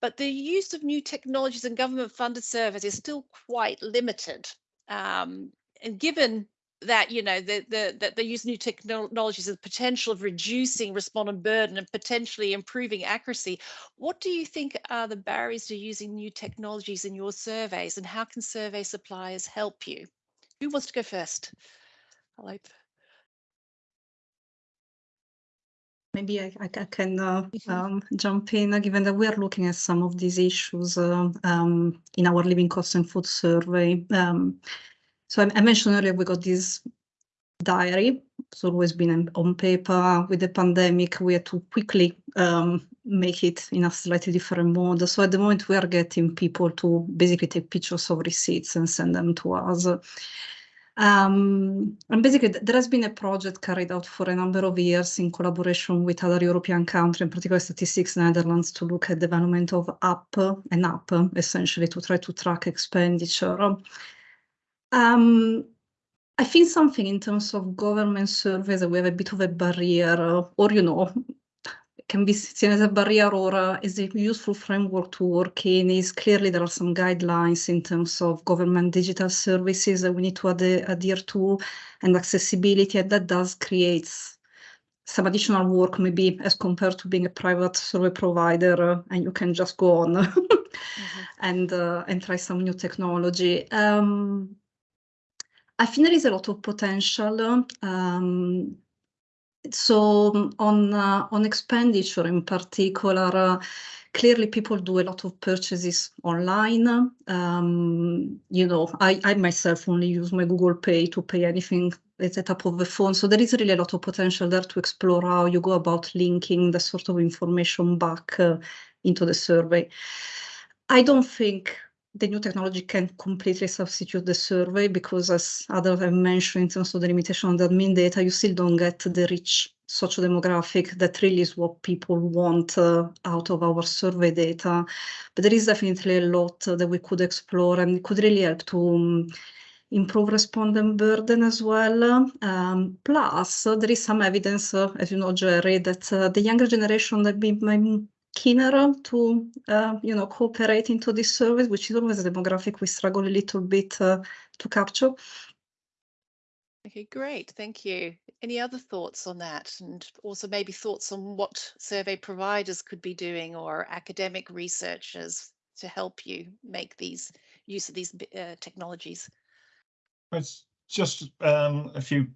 But the use of new technologies and government funded surveys is still quite limited. Um, and given that you know the, the, that they use new technologies the potential of reducing respondent burden and potentially improving accuracy what do you think are the barriers to using new technologies in your surveys and how can survey suppliers help you who wants to go first I'll hope Maybe I, I can uh, mm-hmm. um, jump in, uh, given that we are looking at some of these issues uh, um, in our living costs and food survey. Um, so I, mentioned earlier we got this diary. It's always been on paper. With the pandemic, we had to quickly um, make it in a slightly different mode. So at the moment, we are getting people to basically take pictures of receipts and send them to us. Um, and basically, there has been a project carried out for a number of years in collaboration with other European countries, in particular Statistics Netherlands, to look at development of app and app, essentially to try to track expenditure. Um, I think something in terms of government surveys, we have a bit of a barrier, or you know, can be seen as a barrier or uh, as a useful framework to work in is clearly there are some guidelines in terms of government digital services that we need to ad adhere to and accessibility and that does create some additional work maybe as compared to being a private survey provider uh, and you can just go on mm -hmm. and uh, and try some new technology um, I think there is a lot of potential um, so on uh, on expenditure in particular, uh, clearly people do a lot of purchases online. Um, you know, I, I myself only use my Google Pay to pay anything at the top of the phone. So there is really a lot of potential there to explore how you go about linking the sort of information back uh, into the survey. I don't think the new technology can completely substitute the survey because as others have mentioned in terms of the limitation on the admin data, you still don't get the rich social demographic that really is what people want uh, out of our survey data. But there is definitely a lot that we could explore and could really help to um, improve respondent burden as well. Um, plus, uh, there is some evidence, uh, as you know, Gerry, that uh, the younger generation that be keener to, uh, you know, cooperate into this service, which is always a demographic we struggle a little bit uh, to capture. Okay, great. Thank you. Any other thoughts on that? And also maybe thoughts on what survey providers could be doing or academic researchers to help you make these use of these uh, technologies? It's just um, a few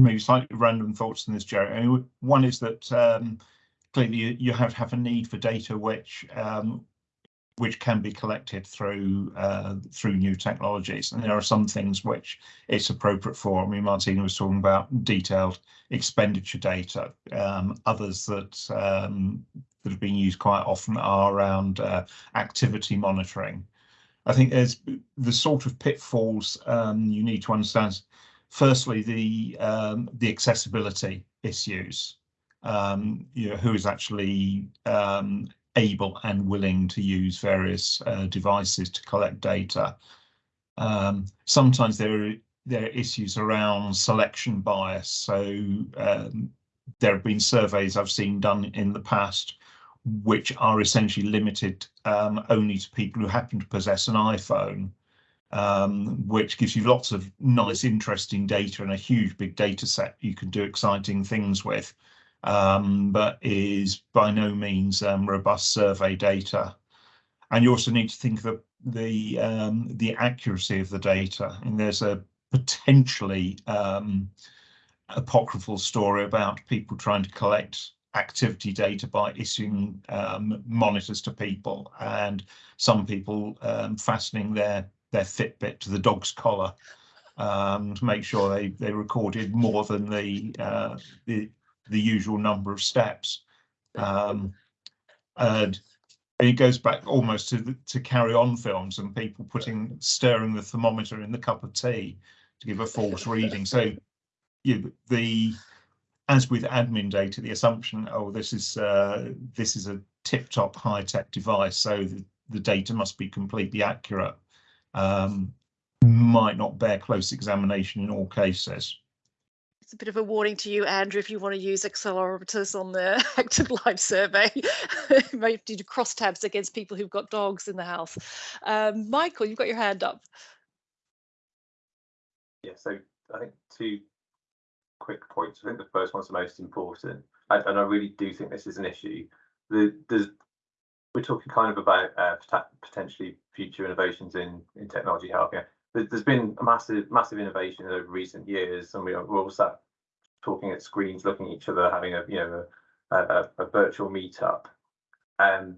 maybe slightly random thoughts on this, Gerry. I mean, one is that um, clearly you, have have a need for data which um, which can be collected through uh, through new technologies. And there are some things which it's appropriate for. I mean, Martina was talking about detailed expenditure data. Um, others that um, that have been used quite often are around uh, activity monitoring. I think there's the sort of pitfalls um, you need to understand. Firstly, the um, the accessibility issues. Um, you know, who is actually um, able and willing to use various uh, devices to collect data. Um, sometimes there are, there are issues around selection bias. So um, there have been surveys I've seen done in the past which are essentially limited um, only to people who happen to possess an iPhone, um, which gives you lots of nice, interesting data and a huge big data set you can do exciting things with um, but is by no means um, robust survey data. And you also need to think of the um, the accuracy of the data. And there's a potentially um, apocryphal story about people trying to collect activity data by issuing um, monitors to people, and some people um, fastening their their Fitbit to the dog's collar um, to make sure they they recorded more than the uh, the the usual number of steps. Um, and it goes back almost to the, to carry on films and people putting stirring the thermometer in the cup of tea to give a false reading. So you, the as with admin data, the assumption, oh, this is uh, this is a tip-top high-tech device, so the, the, data must be completely accurate, um, might not bear close examination in all cases it's a bit of a warning to you, Andrew, if you want to use accelerometers on the active life survey. might do crosstabs against people who've got dogs in the house. Um, Michael, you've got your hand up. Yeah, so I think two quick points. I think the first one's the most important, and, and I really do think this is an issue. The, we're talking kind of about uh, potentially future innovations in in technology helping there's been a massive, massive innovation over recent years, and we are, we're all sat talking at screens, looking at each other, having a you know a, a, a virtual meetup. Um,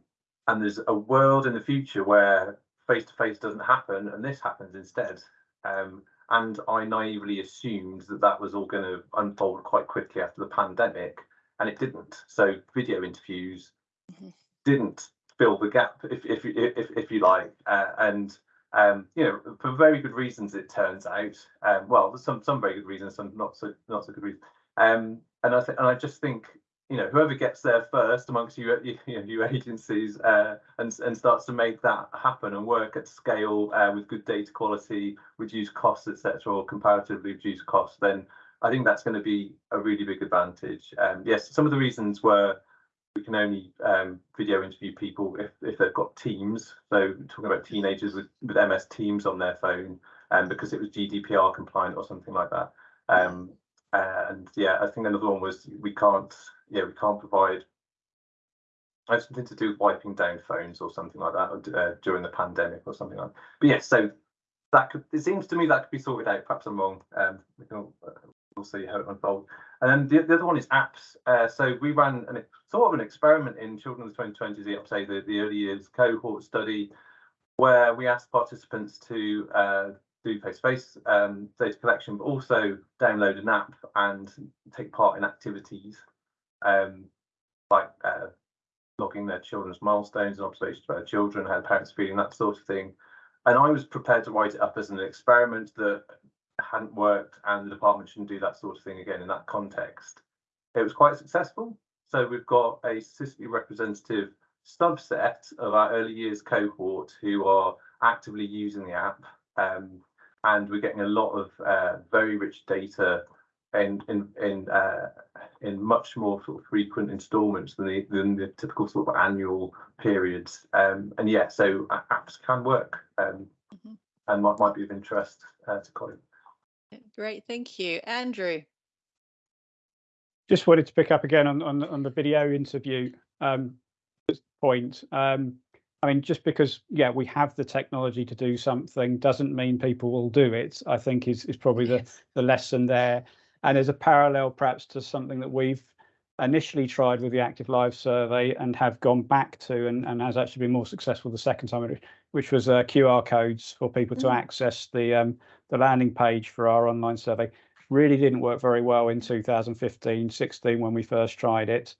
and there's a world in the future where face to face doesn't happen, and this happens instead. Um, and I naively assumed that that was all going to unfold quite quickly after the pandemic, and it didn't. So video interviews mm -hmm. didn't fill the gap, if if if if you like, uh, and um, you know, for very good reasons, it turns out. Um, well, some some very good reasons, some not so not so good reasons. Um, and I and I just think, you know, whoever gets there first amongst you, you, know, you agencies, uh, and and starts to make that happen and work at scale uh, with good data quality, reduce costs, etc., or comparatively reduce costs, then I think that's going to be a really big advantage. Um, yes, some of the reasons were we can only um, video interview people if, if they've got Teams. So talking about teenagers with, with MS Teams on their phone, and um, because it was GDPR compliant or something like that. Um, and yeah, I think another one was we can't, yeah, we can't provide something to do with wiping down phones or something like that uh, during the pandemic or something like that. But yes, yeah, so that could, it seems to me that could be sorted out. Perhaps I'm wrong. Um, we can, uh, we'll see how it unfolds. And then the, the other one is apps. Uh, so we ran an, sort of an experiment in Children of the 2020s, say the, the early years cohort study, where we asked participants to uh, do face-to-face um, data collection, but also download an app and take part in activities um, like uh, logging their children's milestones and observations about children, how parents feeling, that sort of thing. And I was prepared to write it up as an experiment that hadn't worked and the department shouldn't do that sort of thing again in that context. it was quite successful. So we've got a statistically representative subset of our early years cohort who are actively using the app. Um, and we're getting a lot of uh, very rich data in in in uh, in much more sort of frequent instalments than the than the typical sort of annual periods. Um, and yeah, so apps can work um, mm -hmm. and might might be of interest uh, to Colin. Great, thank you, Andrew. Just wanted to pick up again on on, on the video interview um, point. Um, I mean, just because, yeah, we have the technology to do something doesn't mean people will do it, I think is, is probably the, the lesson there. And there's a parallel perhaps to something that we've initially tried with the Active Lives survey and have gone back to and, and has actually been more successful the second time, which was uh, QR codes for people to mm. access the um, the landing page for our online survey. Really didn't work very well in 2015, 16 when we first tried it.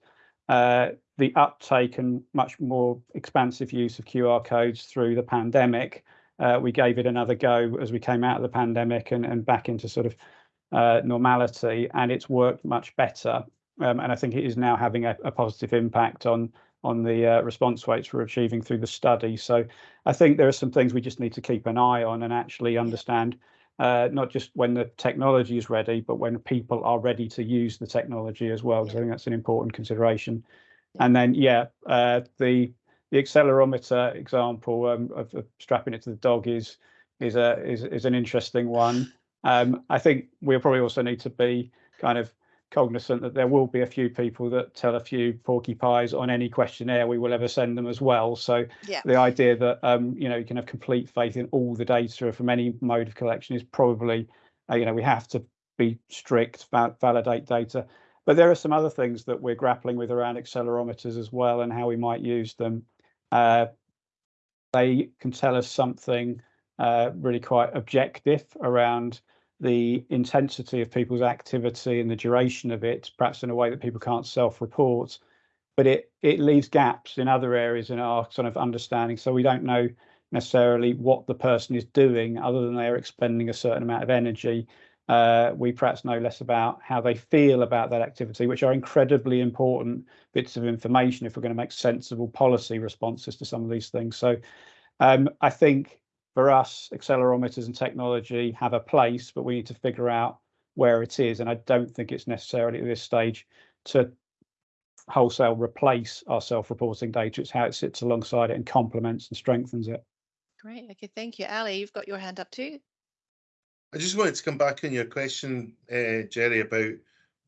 Uh, the uptake and much more expansive use of QR codes through the pandemic, uh, we gave it another go as we came out of the pandemic and, and back into sort of uh, normality, and it's worked much better. Um, and I think it is now having a, a positive impact on on the uh, response rates we're achieving through the study. So I think there are some things we just need to keep an eye on and actually understand, uh, not just when the technology is ready, but when people are ready to use the technology as well. So I think that's an important consideration. And then, yeah, uh, the the accelerometer example um, of, of, strapping it to the dog is is a is is an interesting one. Um, I think we'll probably also need to be kind of cognizant that there will be a few people that tell a few porcupines on any questionnaire we will ever send them as well. So yeah. the idea that um, you know you can have complete faith in all the data from any mode of collection is probably uh, you know we have to be strict, about validate data. But there are some other things that we're grappling with around accelerometers as well and how we might use them. Uh, they can tell us something uh, really quite objective around the intensity of people's activity and the duration of it, perhaps in a way that people can't self-report. But it it leaves gaps in other areas in our sort of understanding. So we don't know necessarily what the person is doing other than they're expending a certain amount of energy uh, we perhaps know less about how they feel about that activity, which are incredibly important bits of information if we're going to make sensible policy responses to some of these things. So um, I think for us, accelerometers and technology have a place, but we need to figure out where it is. And I don't think it's necessarily at this stage to wholesale replace our self-reporting data. It's how it sits alongside it and complements and strengthens it. Great. Okay, thank you. Ali, you've got your hand up too. I just wanted to come back on your question, uh, Gerry, about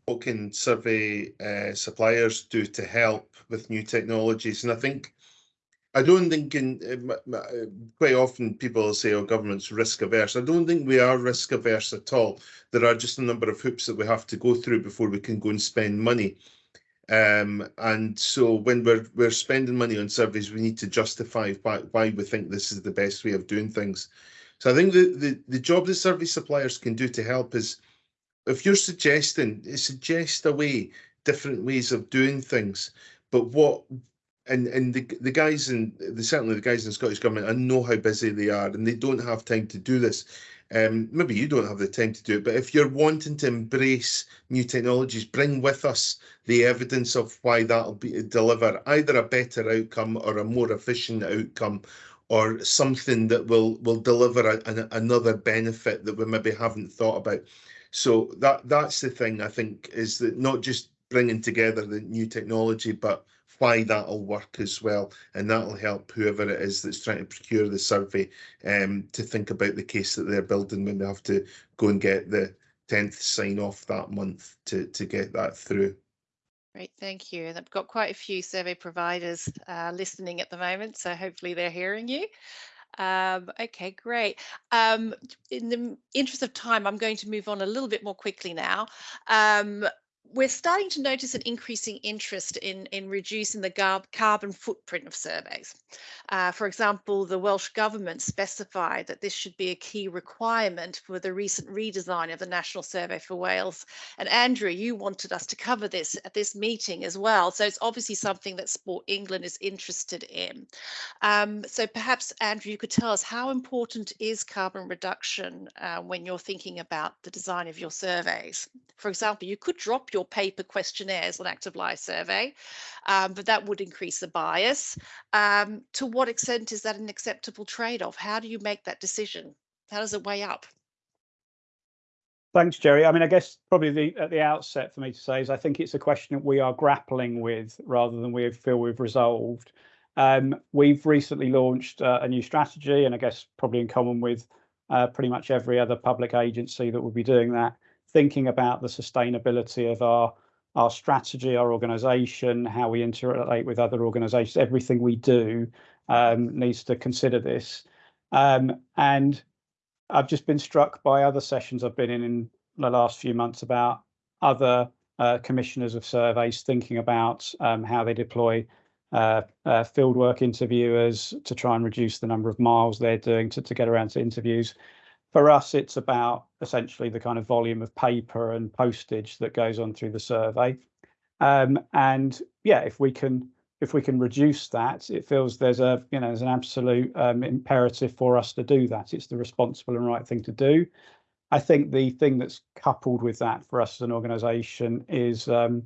what can survey uh, suppliers do to help with new technologies. And I think, I don't think in uh, quite often people say, oh, government's risk averse. I don't think we are risk averse at all. There are just a number of hoops that we have to go through before we can go and spend money. Um, and so when we're we're spending money on surveys, we need to justify why, why we think this is the best way of doing things. So I think the, the, the job that survey suppliers can do to help is if you're suggesting, suggest a way, different ways of doing things. But what and and the the guys in the certainly the guys in the Scottish government, I know how busy they are, and they don't have time to do this. Um, maybe you don't have the time to do it, but if you're wanting to embrace new technologies, bring with us the evidence of why that'll be deliver either a better outcome or a more efficient outcome or something that will will deliver a, a, another benefit that we maybe haven't thought about. So that that's the thing I think is that not just bringing together the new technology, but why that'll work as well, and that'll help whoever it is that's trying to procure the survey um, to think about the case that they're building when they have to go and get the tenth sign off that month to to get that through. Great, thank you. And I've got quite a few survey providers uh, listening at the moment, so hopefully they're hearing you. Um, okay, great. Um, in the interest of time, I'm going to move on a little bit more quickly now. Um, we're starting to notice an increasing interest in, in reducing the carbon footprint of surveys. Uh, for example, the Welsh Government specified that this should be a key requirement for the recent redesign of the National Survey for Wales. And Andrew, you wanted us to cover this at this meeting as well. So it's obviously something that Sport England is interested in. Um, so perhaps, Andrew, you could tell us how important is carbon reduction uh, when you're thinking about the design of your surveys? For example, you could drop your or paper questionnaires on active life survey, um, but that would increase the bias. Um, to what extent is that an acceptable trade-off? How do you make that decision? How does it weigh up? Thanks, Gerry. I mean, I guess probably the, at the outset for me to say is I think it's a question that we are grappling with rather than we feel we've resolved. Um, we've recently launched uh, a new strategy, and I guess probably in common with uh, pretty much every other public agency that will be doing that, thinking about the sustainability of our our strategy, our organisation, how we interrelate with other organisations, everything we do um, needs to consider this. Um, and I've just been struck by other sessions I've been in in the last few months about other uh, commissioners of surveys thinking about um, how they deploy uh, uh, fieldwork interviewers to try and reduce the number of miles they're doing to, to get around to interviews. For us, it's about essentially the kind of volume of paper and postage that goes on through the survey. Um, and yeah, if we can if we can reduce that, it feels there's a you know there's an absolute um, imperative for us to do that. It's the responsible and right thing to do. I think the thing that's coupled with that for us as an organisation is um,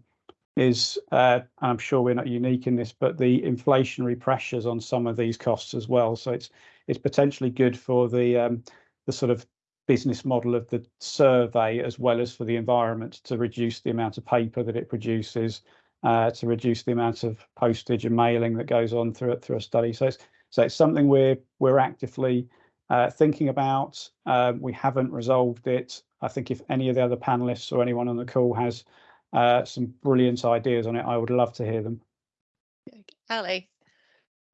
is uh, I'm sure we're not unique in this, but the inflationary pressures on some of these costs as well. So it's it's potentially good for the um, the sort of business model of the survey as well as for the environment to reduce the amount of paper that it produces uh, to reduce the amount of postage and mailing that goes on through through a study. So it's so it's something we're we're actively uh, thinking about. Um, we haven't resolved it. I think if any of the other panelists or anyone on the call has uh, some brilliant ideas on it, I would love to hear them. Ali,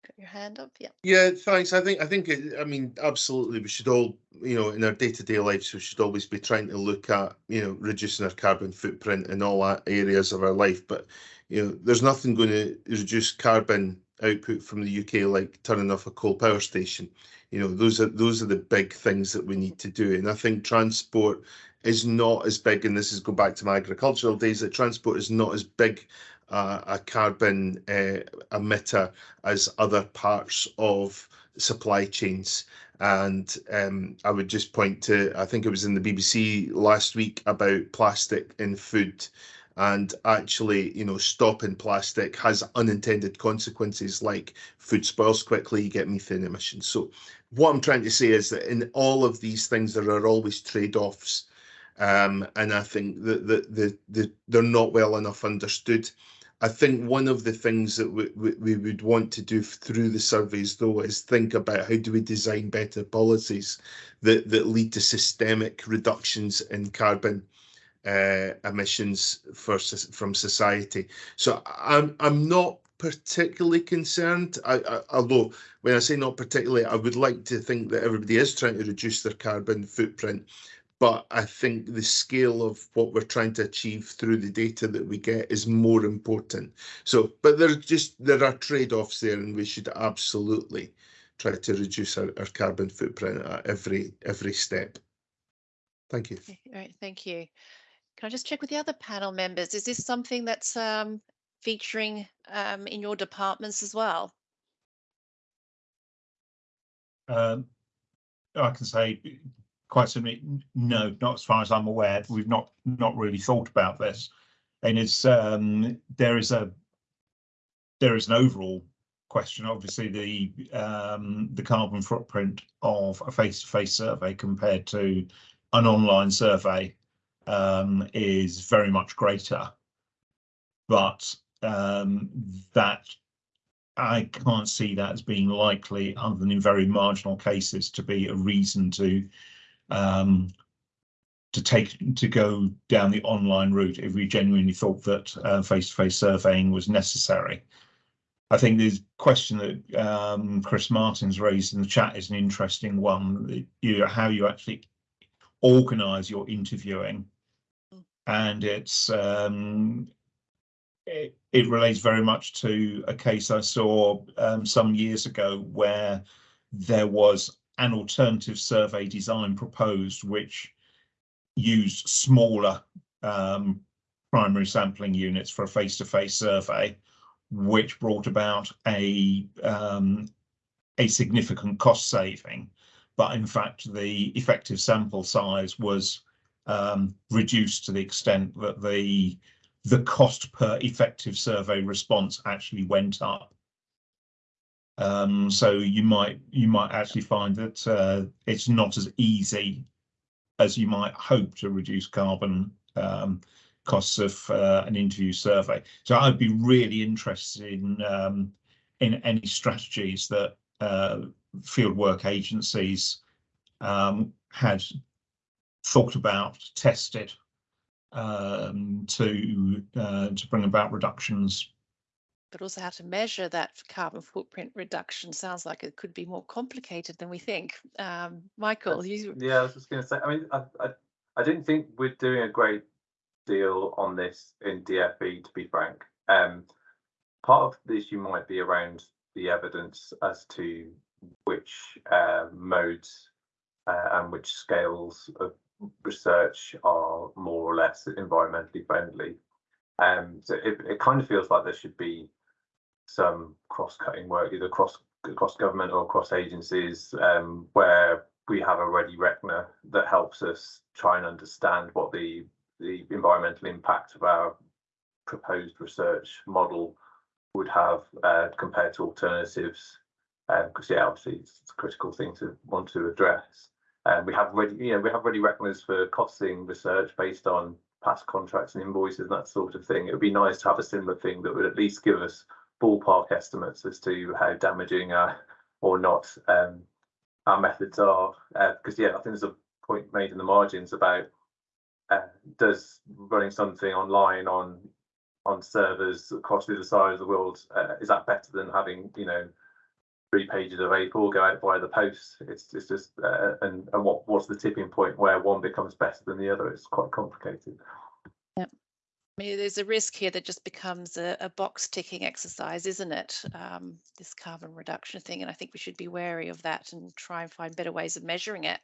got your hand up. Yeah. Yeah, thanks. I think I think it, I mean absolutely. We should all, you know, in our day-to-day lives, we should always be trying to look at, you know, reducing our carbon footprint in all areas of our life. But you know, there's nothing going to reduce carbon output from the UK like turning off a coal power station. You know, those are those are the big things that we need to do. And I think transport is not as big, and this is go back to my agricultural days, that transport is not as big uh, a carbon uh, emitter as other parts of supply chains. And um, I would just point to, I think it was in the BBC last week about plastic in food and actually you know stopping plastic has unintended consequences like food spoils quickly you get methane emissions so what i'm trying to say is that in all of these things there are always trade-offs um, and i think that the, the, the, they're not well enough understood I think one of the things that we, we, we would want to do through the surveys, though, is think about how do we design better policies that, that lead to systemic reductions in carbon uh, emissions for from society. So I'm I'm not particularly concerned. I, I, although when I say not particularly, I would like to think that everybody is trying to reduce their carbon footprint. But I think the scale of what we're trying to achieve through the data that we get is more important. So, but there just there are trade-offs there, and we should absolutely try to reduce our, our carbon footprint at every every step. Thank you. All right, thank you. Can I just check with the other panel members? Is this something that's um, featuring um, in your departments as well? Um, I can say quite simply, no, not as far as I'm aware. We've not not really thought about this, and it's um, there is a there is an overall question. Obviously, the um, the carbon footprint of a face-to-face -face survey compared to an online survey um, is very much greater, but um, that I can't see that as being likely, other than in very marginal cases, to be a reason to um, to take to go down the online route if we genuinely thought that face-to-face uh, -face surveying was necessary. I think the question that um, Chris Martin's raised in the chat is an interesting one. You how you actually organise your interviewing and it's um, it, it, relates very much to a case I saw um, some years ago where there was an alternative survey design proposed which used smaller um, primary sampling units for a face-to-face -face survey, which brought about a um, a significant cost saving, but in fact the effective sample size was um, reduced to the extent that the the cost per effective survey response actually went up. Um, so you might you might actually find that uh, it's not as easy as you might hope to reduce carbon um, costs of uh, an interview survey. So I'd be really interested in um, in any strategies that uh, fieldwork agencies um, had thought about, tested um, to uh, to bring about reductions. But also how to measure that carbon footprint reduction sounds like it could be more complicated than we think. Um, Michael, you... Yeah, I was just going to say, I mean, I, I, I didn't think we're doing a great deal on this in DFE, to be frank. Um, part of the issue might be around the evidence as to which uh, modes uh, and which scales of research are more or less environmentally friendly. Um, so it, it kind of feels like there should be some cross-cutting work, either across across government or across agencies, um, where we have a ready reckoner that helps us try and understand what the the environmental impact of our proposed research model would have uh, compared to alternatives. Because um, yeah, obviously it's, it's, a critical thing to want to address. And um, we have ready, you know, we have ready reckoners for costing research based on past contracts and invoices and that sort of thing. It would be nice to have a similar thing that would at least give us ballpark estimates as to how damaging uh, or not um, our methods are. Because uh, yeah, I think there's a point made in the margins about uh, does running something online on on servers across the other side of the world uh, is that better than having you know three pages of A4 go out via the post? It's it's just uh, and and what what's the tipping point where one becomes better than the other? It's quite complicated. I mean, there's a risk here that just becomes a, a box ticking exercise, isn't it? Um, this carbon reduction thing, and I think we should be wary of that and try and find better ways of measuring it.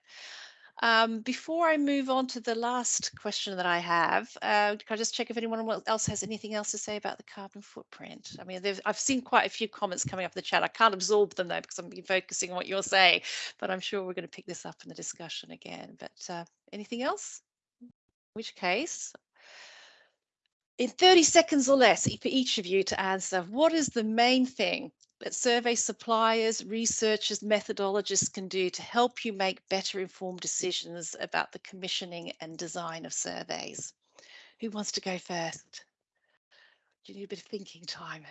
Um, before I move on to the last question that I have, uh, can I just check if anyone else has anything else to say about the carbon footprint? I mean, I've seen quite a few comments coming up in the chat. I can't absorb them though because I'm focusing on what you're saying, but I'm sure we're going to pick this up in the discussion again. But uh, anything else? In which case, in 30 seconds or less for each of you to answer, what is the main thing that survey suppliers, researchers, methodologists can do to help you make better informed decisions about the commissioning and design of surveys. Who wants to go first? Do you need a bit of thinking time?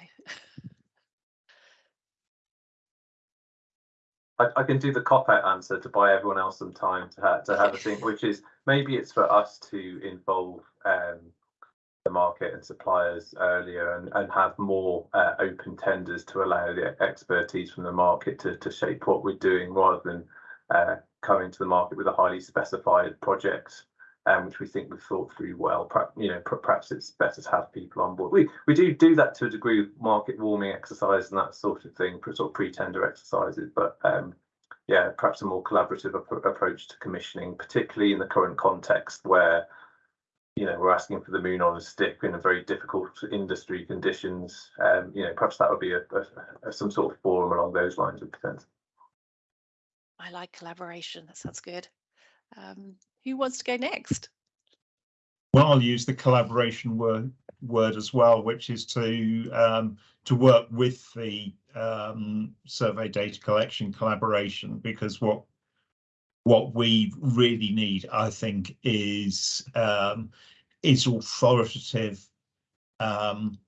I, I, can do the cop-out answer to buy everyone else some time to, ha to have a think, which is maybe it's for us to involve um, the market and suppliers earlier and, and have more uh, open tenders to allow the expertise from the market to, to shape what we're doing rather than uh, coming to the market with a highly specified project um, which we think we've thought through well. Perhaps, you know, perhaps it's better to have people on board. We we do do that to a degree with market warming exercise and that sort of thing, sort of pre-tender exercises. But um, yeah, perhaps a more collaborative ap approach to commissioning, particularly in the current context where you know, we're asking for the moon on a stick in a very difficult industry conditions. Um, you know, perhaps that would be a, a, a, some sort of forum along those lines of defence. I like collaboration. That sounds good. Um, who wants to go next? Well, I'll use the collaboration word word as well, which is to um, to work with the um, survey data collection collaboration, because what what we really need, I think, is um, is authoritative, um,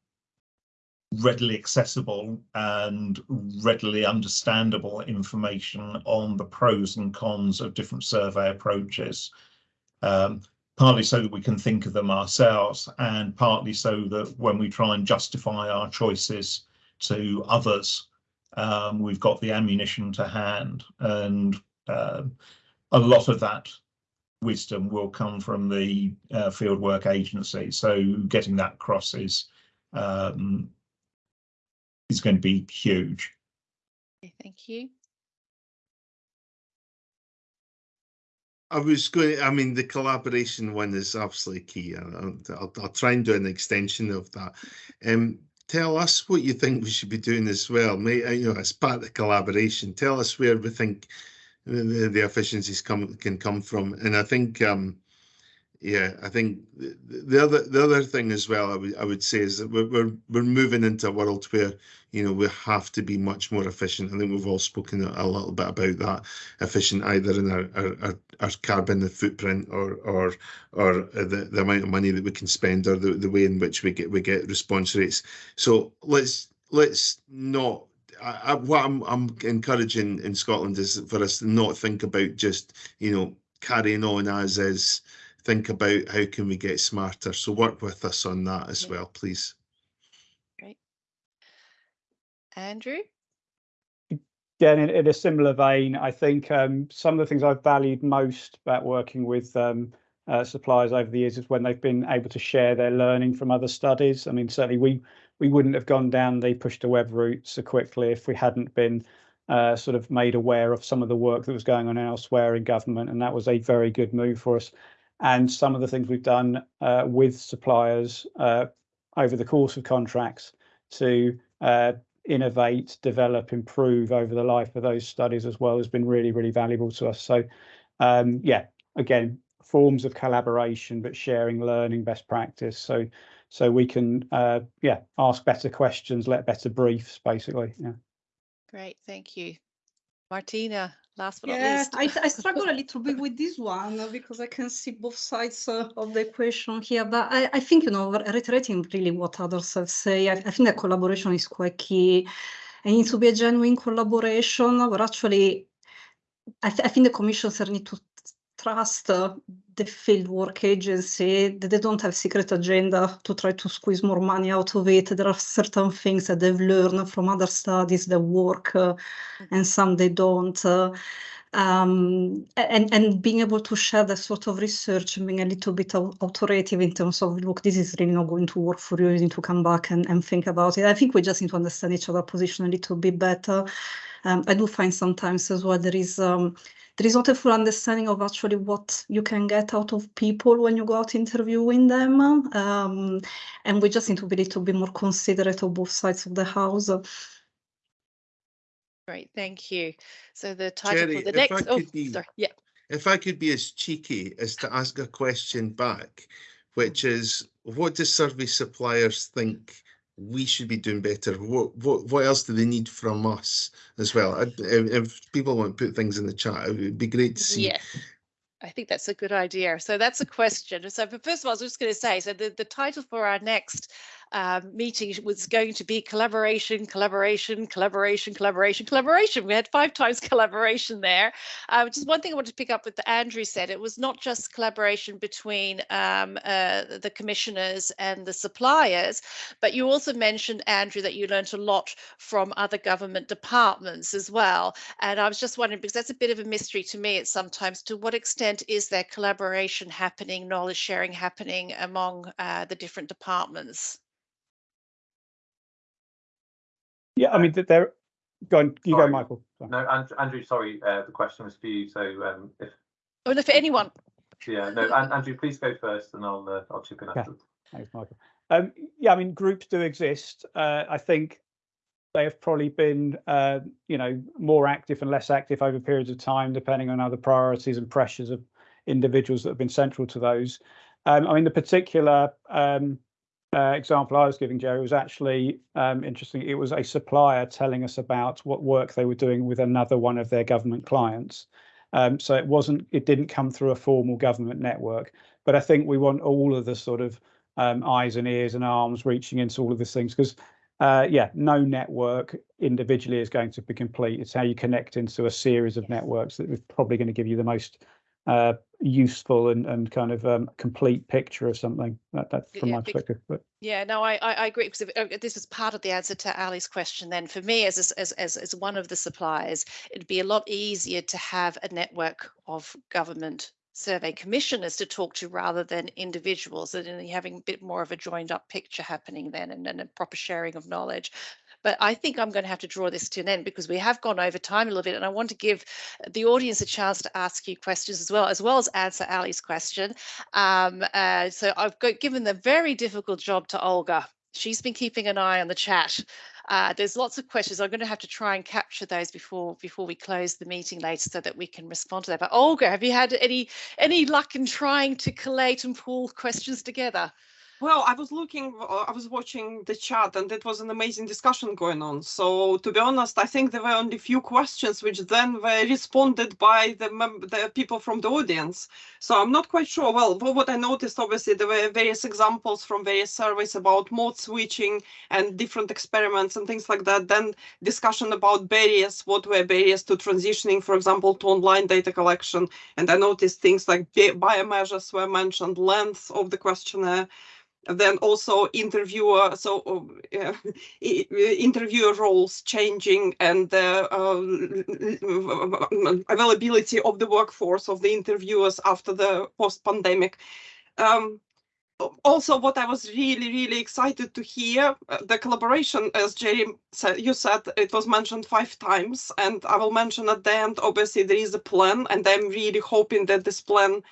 readily accessible and readily understandable information on the pros and cons of different survey approaches. Um, partly so that we can think of them ourselves and partly so that when we try and justify our choices to others, um, we've got the ammunition to hand and uh, a lot of that wisdom will come from the uh, fieldwork agency. So getting that across is um, is going to be huge. Okay, thank you. I was going. I mean, the collaboration one is absolutely key. I'll, I'll, I'll try and do an extension of that. Um, tell us what you think we should be doing as well. May, uh, you know, as part of the collaboration, tell us where we think the, the efficiencies come can come from. And I think um, yeah, I think the, the other the other thing as well, I would I would say is that we're we're we're moving into a world where you know we have to be much more efficient. I think we've all spoken a, little bit about that efficient either in our our, our, our carbon footprint or or or the, the amount of money that we can spend or the, the way in which we get we get response rates. So let's let's not I, I, what I'm, I'm encouraging in Scotland is for us to not think about just you know carrying on as is think about how can we get smarter. So work with us on that as well, please. Great. Andrew? Yeah, in, in a similar vein, I think um, some of the things I've valued most about working with um, uh, suppliers over the years is when they've been able to share their learning from other studies. I mean, certainly we we wouldn't have gone down the push to web route so quickly if we hadn't been uh, sort of made aware of some of the work that was going on elsewhere in government, and that was a very good move for us. And some of the things we've done uh, with suppliers uh, over the course of contracts to uh, innovate, develop, improve over the life of those studies as well has been really, really valuable to us. So, um, yeah, again, forms of collaboration, but sharing learning best practice. So, so we can, uh, yeah, ask better questions, let better briefs, basically. Yeah. Great, thank you. Martina, last but not least. I, I struggle a little bit with this one uh, because I can see both sides uh, of the equation here. But I, I think, you know, reiterating really what others have said, I, I think that collaboration is quite key. It needs to be a genuine collaboration where actually, I, th- I think the commissioners need to trust uh, the fieldwork agency that they don't have secret agenda to try to squeeze more money out of it. There are certain things that they've learned from other studies that work uh, and some they don't. Uh, um, and, and being able to share that sort of research and being a little bit authoritative in terms of, look, this is really not going to work for you. You need to come back and, and think about it. I think we just need to understand each other position a little bit better. Um, I do find sometimes as well there is um, there is not a full understanding of actually what you can get out of people when you go out interviewing them. Um, and we just need to be a little bit more considerate of both sides of the house. Great, thank you. So the title Gerry, for the if I next, oh, could be- sorry, yeah, If I could be as cheeky as to ask a question back, which is what do service suppliers think we should be doing better? What what what else do they need from us as well? I- If, people want to put things in the chat, it would be great to see. Yes. I think that's a good idea. So that's a question. So, first of all, I was just going to say, so the, the title for our next um, meeting was going to be collaboration, collaboration, collaboration, collaboration, collaboration. We had five times collaboration there. Uh, just one thing I wanted to pick up with Andrew said, it was not just collaboration between um, uh, the commissioners and the suppliers, but you also mentioned, Andrew, that you learned a lot from other government departments as well. And I was just wondering, because that's a bit of a mystery to me, it's sometimes to what extent is there collaboration happening, knowledge sharing happening among uh, the different departments? Yeah, I mean, th- there, go on, you go, Michael. Sorry. No, Andrew, Andrew sorry, uh, the question was for you. So um, if Oh, no, for anyone. yeah, no, Andrew, please go first, and I'll uh, I'll chip in Okay. afterwards. Thanks, Michael. Um, yeah, I mean, groups do exist. Uh, I think they have probably been, uh, you know, more active and less active over periods of time, depending on other priorities and pressures of individuals that have been central to those. Um, I mean, the particular um, uh, example I was giving, Gerry, was actually um, interesting. It was a supplier telling us about what work they were doing with another one of their government clients. Um, so it wasn't, it didn't come through a formal government network. But I think we want all of the sort of um, eyes and ears and arms reaching into all of these things because uh, yeah, no network individually is going to be complete. It's how you connect into a series of networks that is probably going to give you the most uh, useful and, and kind of um, complete picture of something. That, that's from Yeah, my perspective. But Yeah, no, I, I, I agree because if, uh, this is part of the answer to Ali's question. Then, for me, as as as as one of the suppliers, it'd be a lot easier to have a network of government survey commissioners to talk to rather than individuals, and having a bit more of a joined up picture happening then, and then a proper sharing of knowledge. But I think I'm going to have to draw this to an end because we have gone over time a little bit, and I want to give the audience a chance to ask you questions as well, as well as answer Ali's question. Um, uh, so I've got given the very difficult job to Olga. She's been keeping an eye on the chat. Uh, there's lots of questions. I'm going to have to try and capture those before before we close the meeting later so that we can respond to that. But Olga, have you had any any luck in trying to collate and pull questions together? Well, I was looking, uh, I was watching the chat and it was an amazing discussion going on. So to be honest, I think there were only few questions which then were responded by the, the people from the audience. So I'm not quite sure. Well, what I noticed, obviously, there were various examples from various surveys about mode switching and different experiments and things like that. Then discussion about barriers, what were barriers to transitioning, for example, to online data collection. And I noticed things like biomeasures were mentioned, length of the questionnaire then also interviewer so uh, interviewer roles changing and the uh, availability of the workforce of the interviewers after the post-pandemic. Um, also what i was really really excited to hear uh, the collaboration as gerry said you said it was mentioned five times and i will mention at the end obviously there is a plan and i'm really hoping that this plan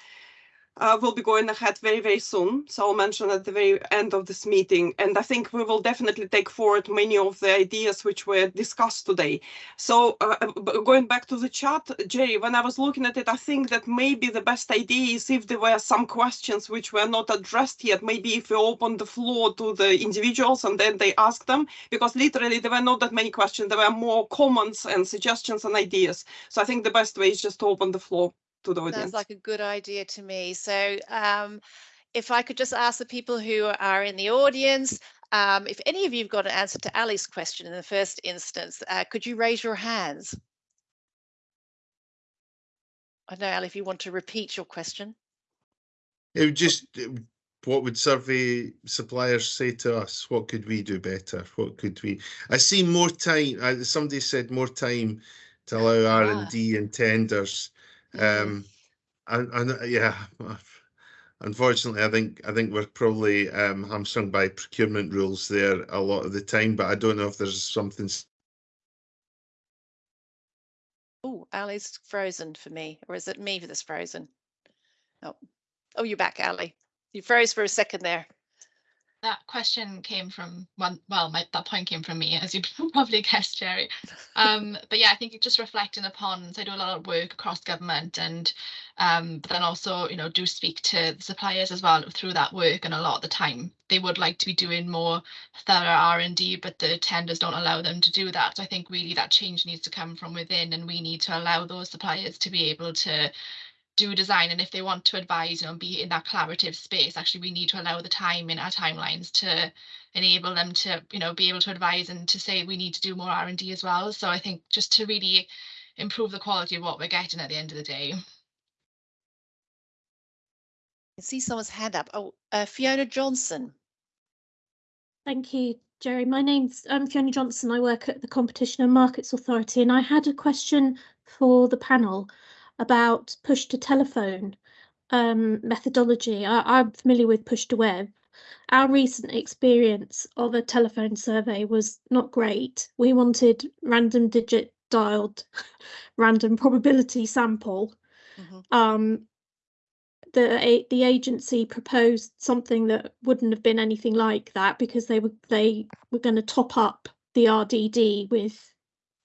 uh, will be going ahead very, very soon. So I'll mention at the very end of this meeting. And I think we will definitely take forward many of the ideas which were discussed today. So uh, uh going back to the chat, Jay, when I was looking at it, I think that maybe the best idea is if there were some questions which were not addressed yet, maybe if we open the floor to the individuals and then they ask them, because literally there were not that many questions. There were more comments and suggestions and ideas. So I think the best way is just to open the floor to the audience. Sounds like a good idea to me. So um, if I could just ask the people who are in the audience, um, if any of you have got an answer to Ali's question in the first instance, uh, could you raise your hands? I know, Ali, if you want to repeat your question. It would just, what would survey suppliers say to us? What could we do better? What could we, I see more time, somebody said more time to allow R and D and tenders. Um, and, and uh, yeah, unfortunately, I think I think we're probably um, hamstrung by procurement rules there a lot of the time. But I don't know if there's something. Oh, Ali's frozen for me, or is it me that's frozen? Oh, oh, you're back, Ali. You froze for a second there that question came from one well my, that point came from me as you probably guessed gerry. Um, but yeah i think just reflecting upon so i do a lot of work across government and um, but then also you know do speak to the suppliers as well through that work and a lot of the time they would like to be doing more thorough r&d but the tenders don't allow them to do that. So i think really that change needs to come from within and we need to allow those suppliers to be able to do design and if they want to advise you know be in that collaborative space actually we need to allow the time in our timelines to enable them to you know be able to advise and to say we need to do more r&d as well. So i think just to really improve the quality of what we're getting at the end of the day. I see someone's hand up. Oh uh, fiona johnson. Thank you gerry. My name's um, fiona johnson. I work at the competition and markets authority and i had a question for the panel about push to telephone um, methodology. I, am familiar with push to web. Our recent experience of a telephone survey was not great. We wanted random digit dialed random probability sample. Mm-hmm. Um, the the agency proposed something that wouldn't have been anything like that because they were they were going to top up the RDD with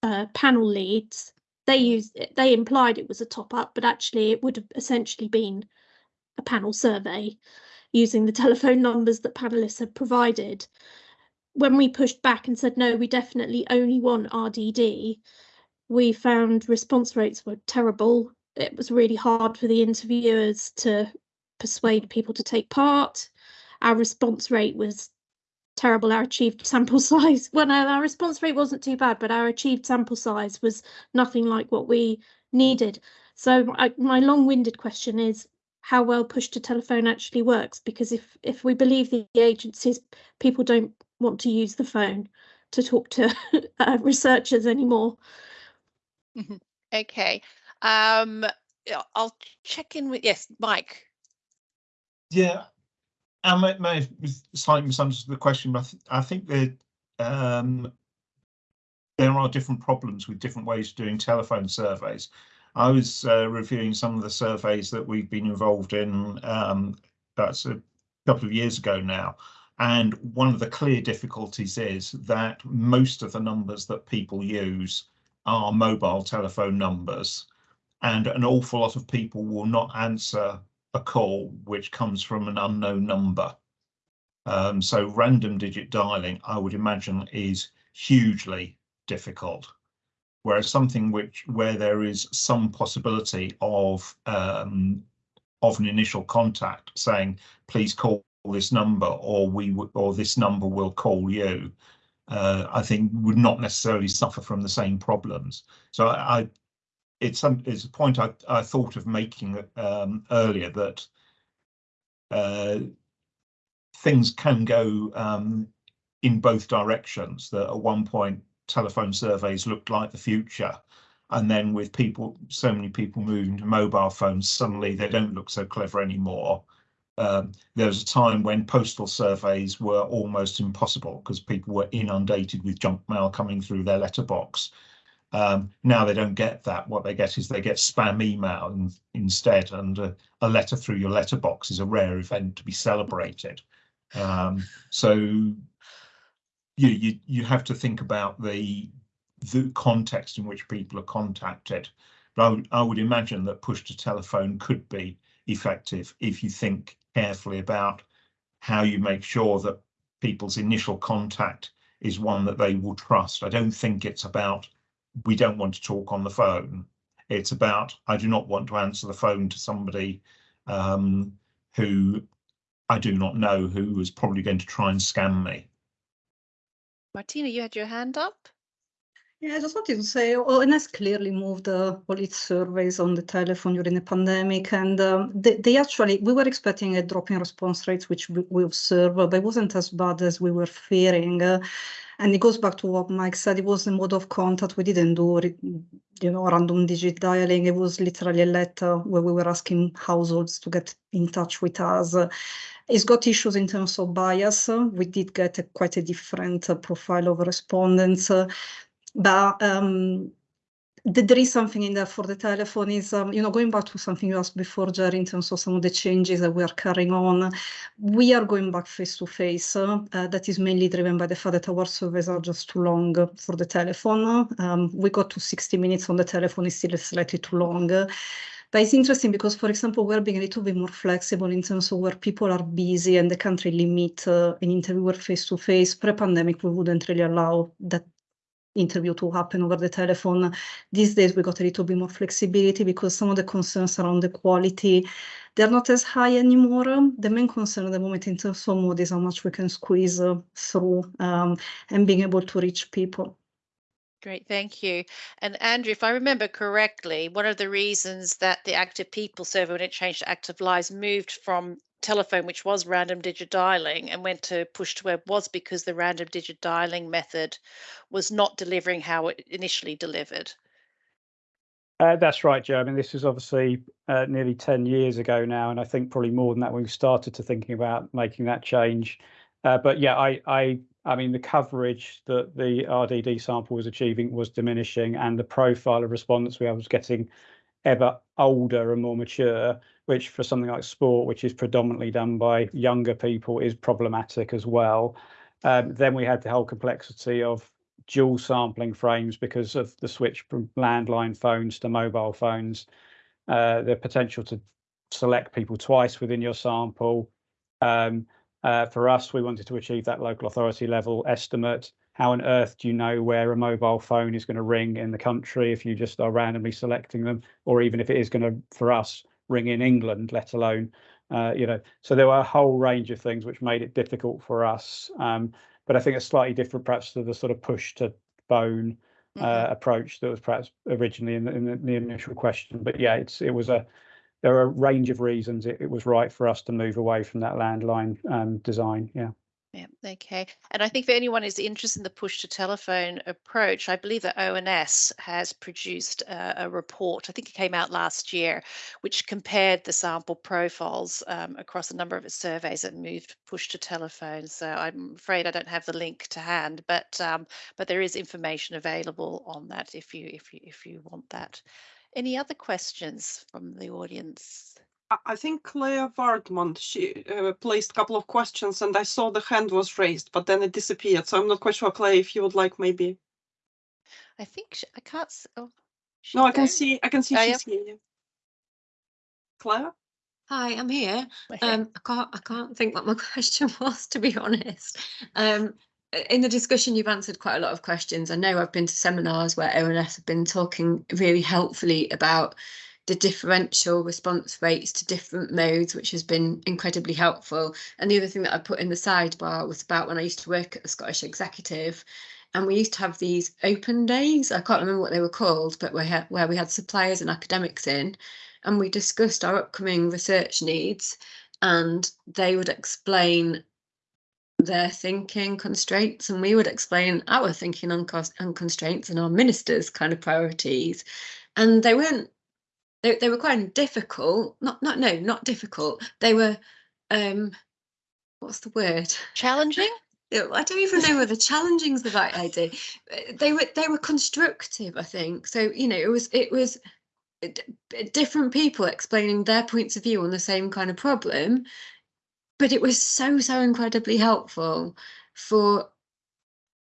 uh, panel leads they used they implied it was a top up, but actually it would have essentially been a panel survey using the telephone numbers that panelists had provided. When we pushed back and said no, we definitely only want RDD, we found response rates were terrible. It was really hard for the interviewers to persuade people to take part. Our response rate was terrible. Our achieved sample size, well, no, our response rate wasn't too bad, but our achieved sample size was nothing like what we needed. So I, my long-winded question is how well push to telephone actually works, because if if we believe the agencies, people don't want to use the phone to talk to uh, researchers anymore. Okay. Um, I'll check in with, yes, Mike. Yeah, I may, have slightly misunderstood the question, but I, th I think that um, there are different problems with different ways of doing telephone surveys. I was uh, reviewing some of the surveys that we've been involved in, um, that's a couple of years ago now, And one of the clear difficulties is that most of the numbers that people use are mobile telephone numbers, and an awful lot of people will not answer a call which comes from an unknown number. Um, so random digit dialing, I would imagine, is hugely difficult. Whereas something which where there is some possibility of um, of an initial contact saying, please call this number or we or this number will call you, uh, I think would not necessarily suffer from the same problems. So I, I it's some it's a point I, I thought of making um, earlier that uh, things can go um, in both directions. That at one point telephone surveys looked like the future, and then with people, so many people moving to mobile phones, suddenly they don't look so clever anymore. Um, there was a time when postal surveys were almost impossible because people were inundated with junk mail coming through their letterbox. Um, now they don't get that. What they get is they get spam email in, instead, and a, a, letter through your letterbox is a rare event to be celebrated. Um, so you, you you have to think about the the context in which people are contacted. But I would, I would imagine that push to telephone could be effective if you think carefully about how you make sure that people's initial contact is one that they will trust. I don't think it's about we don't want to talk on the phone. It's about I do not want to answer the phone to somebody um, who I do not know who is probably going to try and scam me. Martina, you had your hand up. Yeah, I just wanted to say ONS clearly moved uh, all its surveys on the telephone during the pandemic, and um, they, they, actually, we were expecting a drop in response rates, which we, we observed, but it wasn't as bad as we were fearing. Uh, and it goes back to what Mike said, it was the mode of contact. We didn't do, you know, random digit dialing. It was literally a letter where we were asking households to get in touch with us. It's got issues in terms of bias. We did get a, quite a different uh, profile of respondents. but um, there is something in there for the telephone is, um, you know, going back to something you asked before, Gerry, in terms of some of the changes that we are carrying on, we are going back face to face. Uh, that is mainly driven by the fact that our surveys are just too long for the telephone. Um, we got to 60 minutes on the telephone, is still slightly too long. But it's interesting because, for example, we're being a little bit more flexible in terms of where people are busy and they can't really meet uh, an interviewer face to face. Pre-pandemic, we wouldn't really allow that interview to happen over the telephone. These days we got a little bit more flexibility because some of the concerns around the quality, they're not as high anymore. The main concern at the moment in terms of mode is how much we can squeeze uh, through um, and being able to reach people. Great, thank you. And Andrew, if I remember correctly, one of the reasons that the active people survey, when it changed to active lives, moved from telephone, which was random digit dialing, and went to push to web was because the random digit dialing method was not delivering how it initially delivered. Uh, that's right, Joe. I mean, this is obviously uh, nearly 10 years ago now, and I think probably more than that when we started to thinking about making that change. Uh, but yeah, I, I, I mean, the coverage that the RDD sample was achieving was diminishing, and the profile of respondents we was getting ever older and more mature, which for something like sport, which is predominantly done by younger people, is problematic as well. Um, then we had the whole complexity of dual sampling frames because of the switch from landline phones to mobile phones, uh, the potential to select people twice within your sample. Um, uh, for us, we wanted to achieve that local authority level estimate how on earth do you know where a mobile phone is going to ring in the country if you just are randomly selecting them, or even if it is going to, for us, ring in England, let alone, uh, you know. So there were a whole range of things which made it difficult for us. Um, but I think it's slightly different, perhaps, to the sort of push to phone uh, mm-hmm. approach that was perhaps originally in the, in the, in the initial question. But yeah, it's it was a there are a range of reasons it, it was right for us to move away from that landline um, design. Yeah. Yeah, okay. And I think for anyone who's interested in the push to telephone approach, I believe that ONS has produced a, report, I think it came out last year, which compared the sample profiles um, across a number of its surveys that moved push to telephone. So I'm afraid I don't have the link to hand, but um, but there is information available on that if you if you if you want that. Any other questions from the audience? I- I think Claire Vartman, she uh, placed a couple of questions and I saw the hand was raised, but then it disappeared. So I'm not quite sure, Claire, if you would like maybe. I think sh- I can't. s- Oh, she's No, I can there? see, I can see Oh, yeah. she's here. Claire? Hi, I'm here. We're here. Um, I can't, I can't think what my question was, to be honest. Um, i- in the discussion, you've answered quite a lot of questions. I know I've been to seminars where ONS have been talking really helpfully about the differential response rates to different modes, which has been incredibly helpful. And the other thing that I put in the sidebar was about when I used to work at the Scottish Executive, and we used to have these open days. I can't remember what they were called, but had where we had suppliers and academics in, and we discussed our upcoming research needs and they would explain their thinking constraints and we would explain our thinking on cost and constraints and our ministers kind of priorities and they weren't they, they were quite difficult not not no not difficult they were um what's the word Challenging. I don't even know whether challenging is the right idea. Uh, They were they were constructive, I think. So you know, it was it was uh, d- different people explaining their points of view on the same kind of problem, but it was so so incredibly helpful for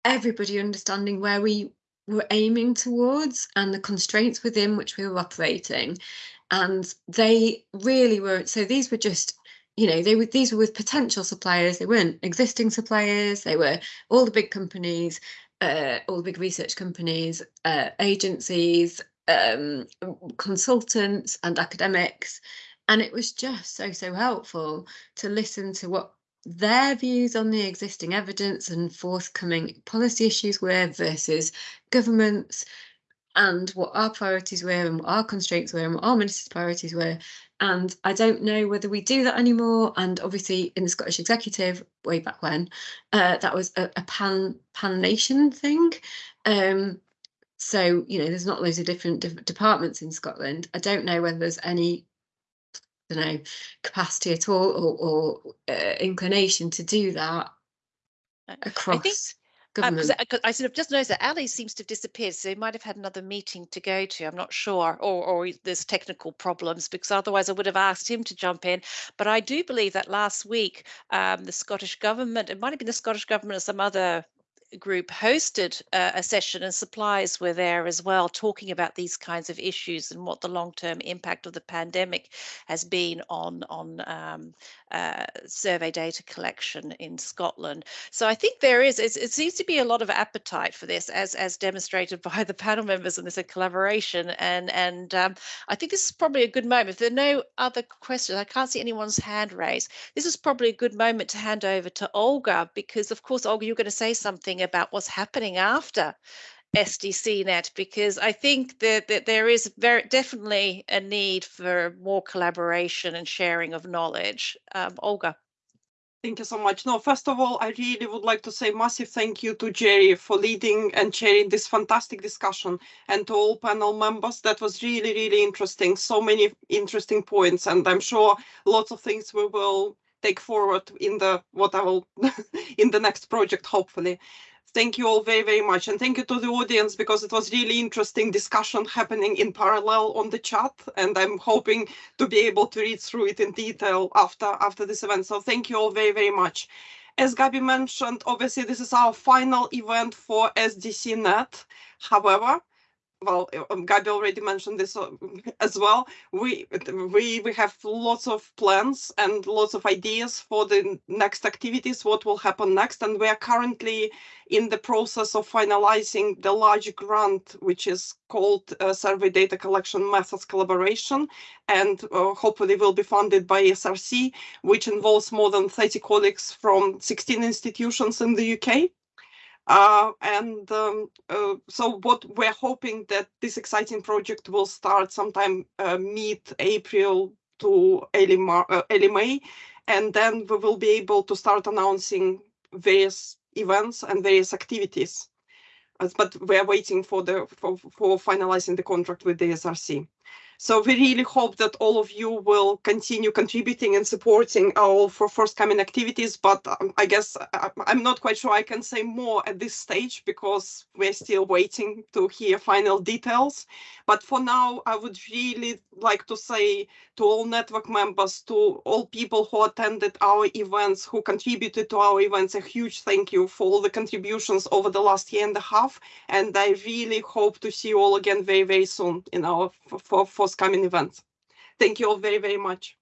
everybody understanding where we were aiming towards and the constraints within which we were operating. And they really were so these were just you know they were these were with potential suppliers. They weren't existing suppliers. They were all the big companies uh, all the big research companies uh, agencies um, consultants and academics. And it was just so so helpful to listen to what their views on the existing evidence and forthcoming policy issues were versus governments and what our priorities were and what our constraints were and what our ministers' priorities were. And I don't know whether we do that anymore. And obviously, in the Scottish Executive, way back when, uh, that was a, a pan pan nation thing. Um, so you know, there's not loads of different, different departments in Scotland. I don't know whether there's any, don't know, capacity at all or, or uh, inclination to do that across Um, 'cause government. I, I sort of just noticed that Ali seems to have disappeared, so he might have had another meeting to go to. I'm not sure, or or there's technical problems because otherwise I would have asked him to jump in. But I do believe that last week um, the Scottish government, it might have been the Scottish government or some other group hosted uh, a session and suppliers were there as well talking about these kinds of issues and what the long-term impact of the pandemic has been on on um, uh, survey data collection in Scotland. So I think there is it seems to be a lot of appetite for this as as demonstrated by the panel members and this collaboration and and um, I think this is probably a good moment. If there are no other questions, I can't see anyone's hand raised. This is probably a good moment to hand over to Olga because of course Olga you're going to say something about what's happening after SDCnet because I think that, that there is very definitely a need for more collaboration and sharing of knowledge. Um, Olga. Thank you so much. No, first of all, I really would like to say massive thank you to Gerry for leading and chairing this fantastic discussion and to all panel members. That was really, really interesting. So many interesting points, and I'm sure lots of things we will take forward in the what I will in the next project, hopefully. Thank you all very, very much. And thank you to the audience because it was really interesting discussion happening in parallel on the chat. And I'm hoping to be able to read through it in detail after, after this event. So thank you all very, very much. As Gabi mentioned, obviously this is our final event for SDCnet. However, well, um, Gabi already mentioned this uh, as well. We we we have lots of plans and lots of ideas for the next activities. What will happen next? And we are currently in the process of finalizing the large grant, which is called uh, Survey Data Collection Methods Collaboration, and uh, hopefully will be funded by SRC, which involves more than 30 colleagues from 16 institutions in the UK. Uh, and um, uh, so what we're hoping that this exciting project will start sometime uh, mid-April to early, Mar uh, early May, and then we will be able to start announcing various events and various activities. But we're waiting for the for, for finalizing the contract with the SRC. So we really hope that all of you will continue contributing and supporting our for forthcoming activities. But um, I guess I, I'm not quite sure I can say more at this stage because we're still waiting to hear final details. But for now, I would really like to say to all network members, to all people who attended our events, who contributed to our events, a huge thank you for all the contributions over the last year and a half. And I really hope to see you all again very, very soon in our for, for forthcoming events. Thank you all very, very much.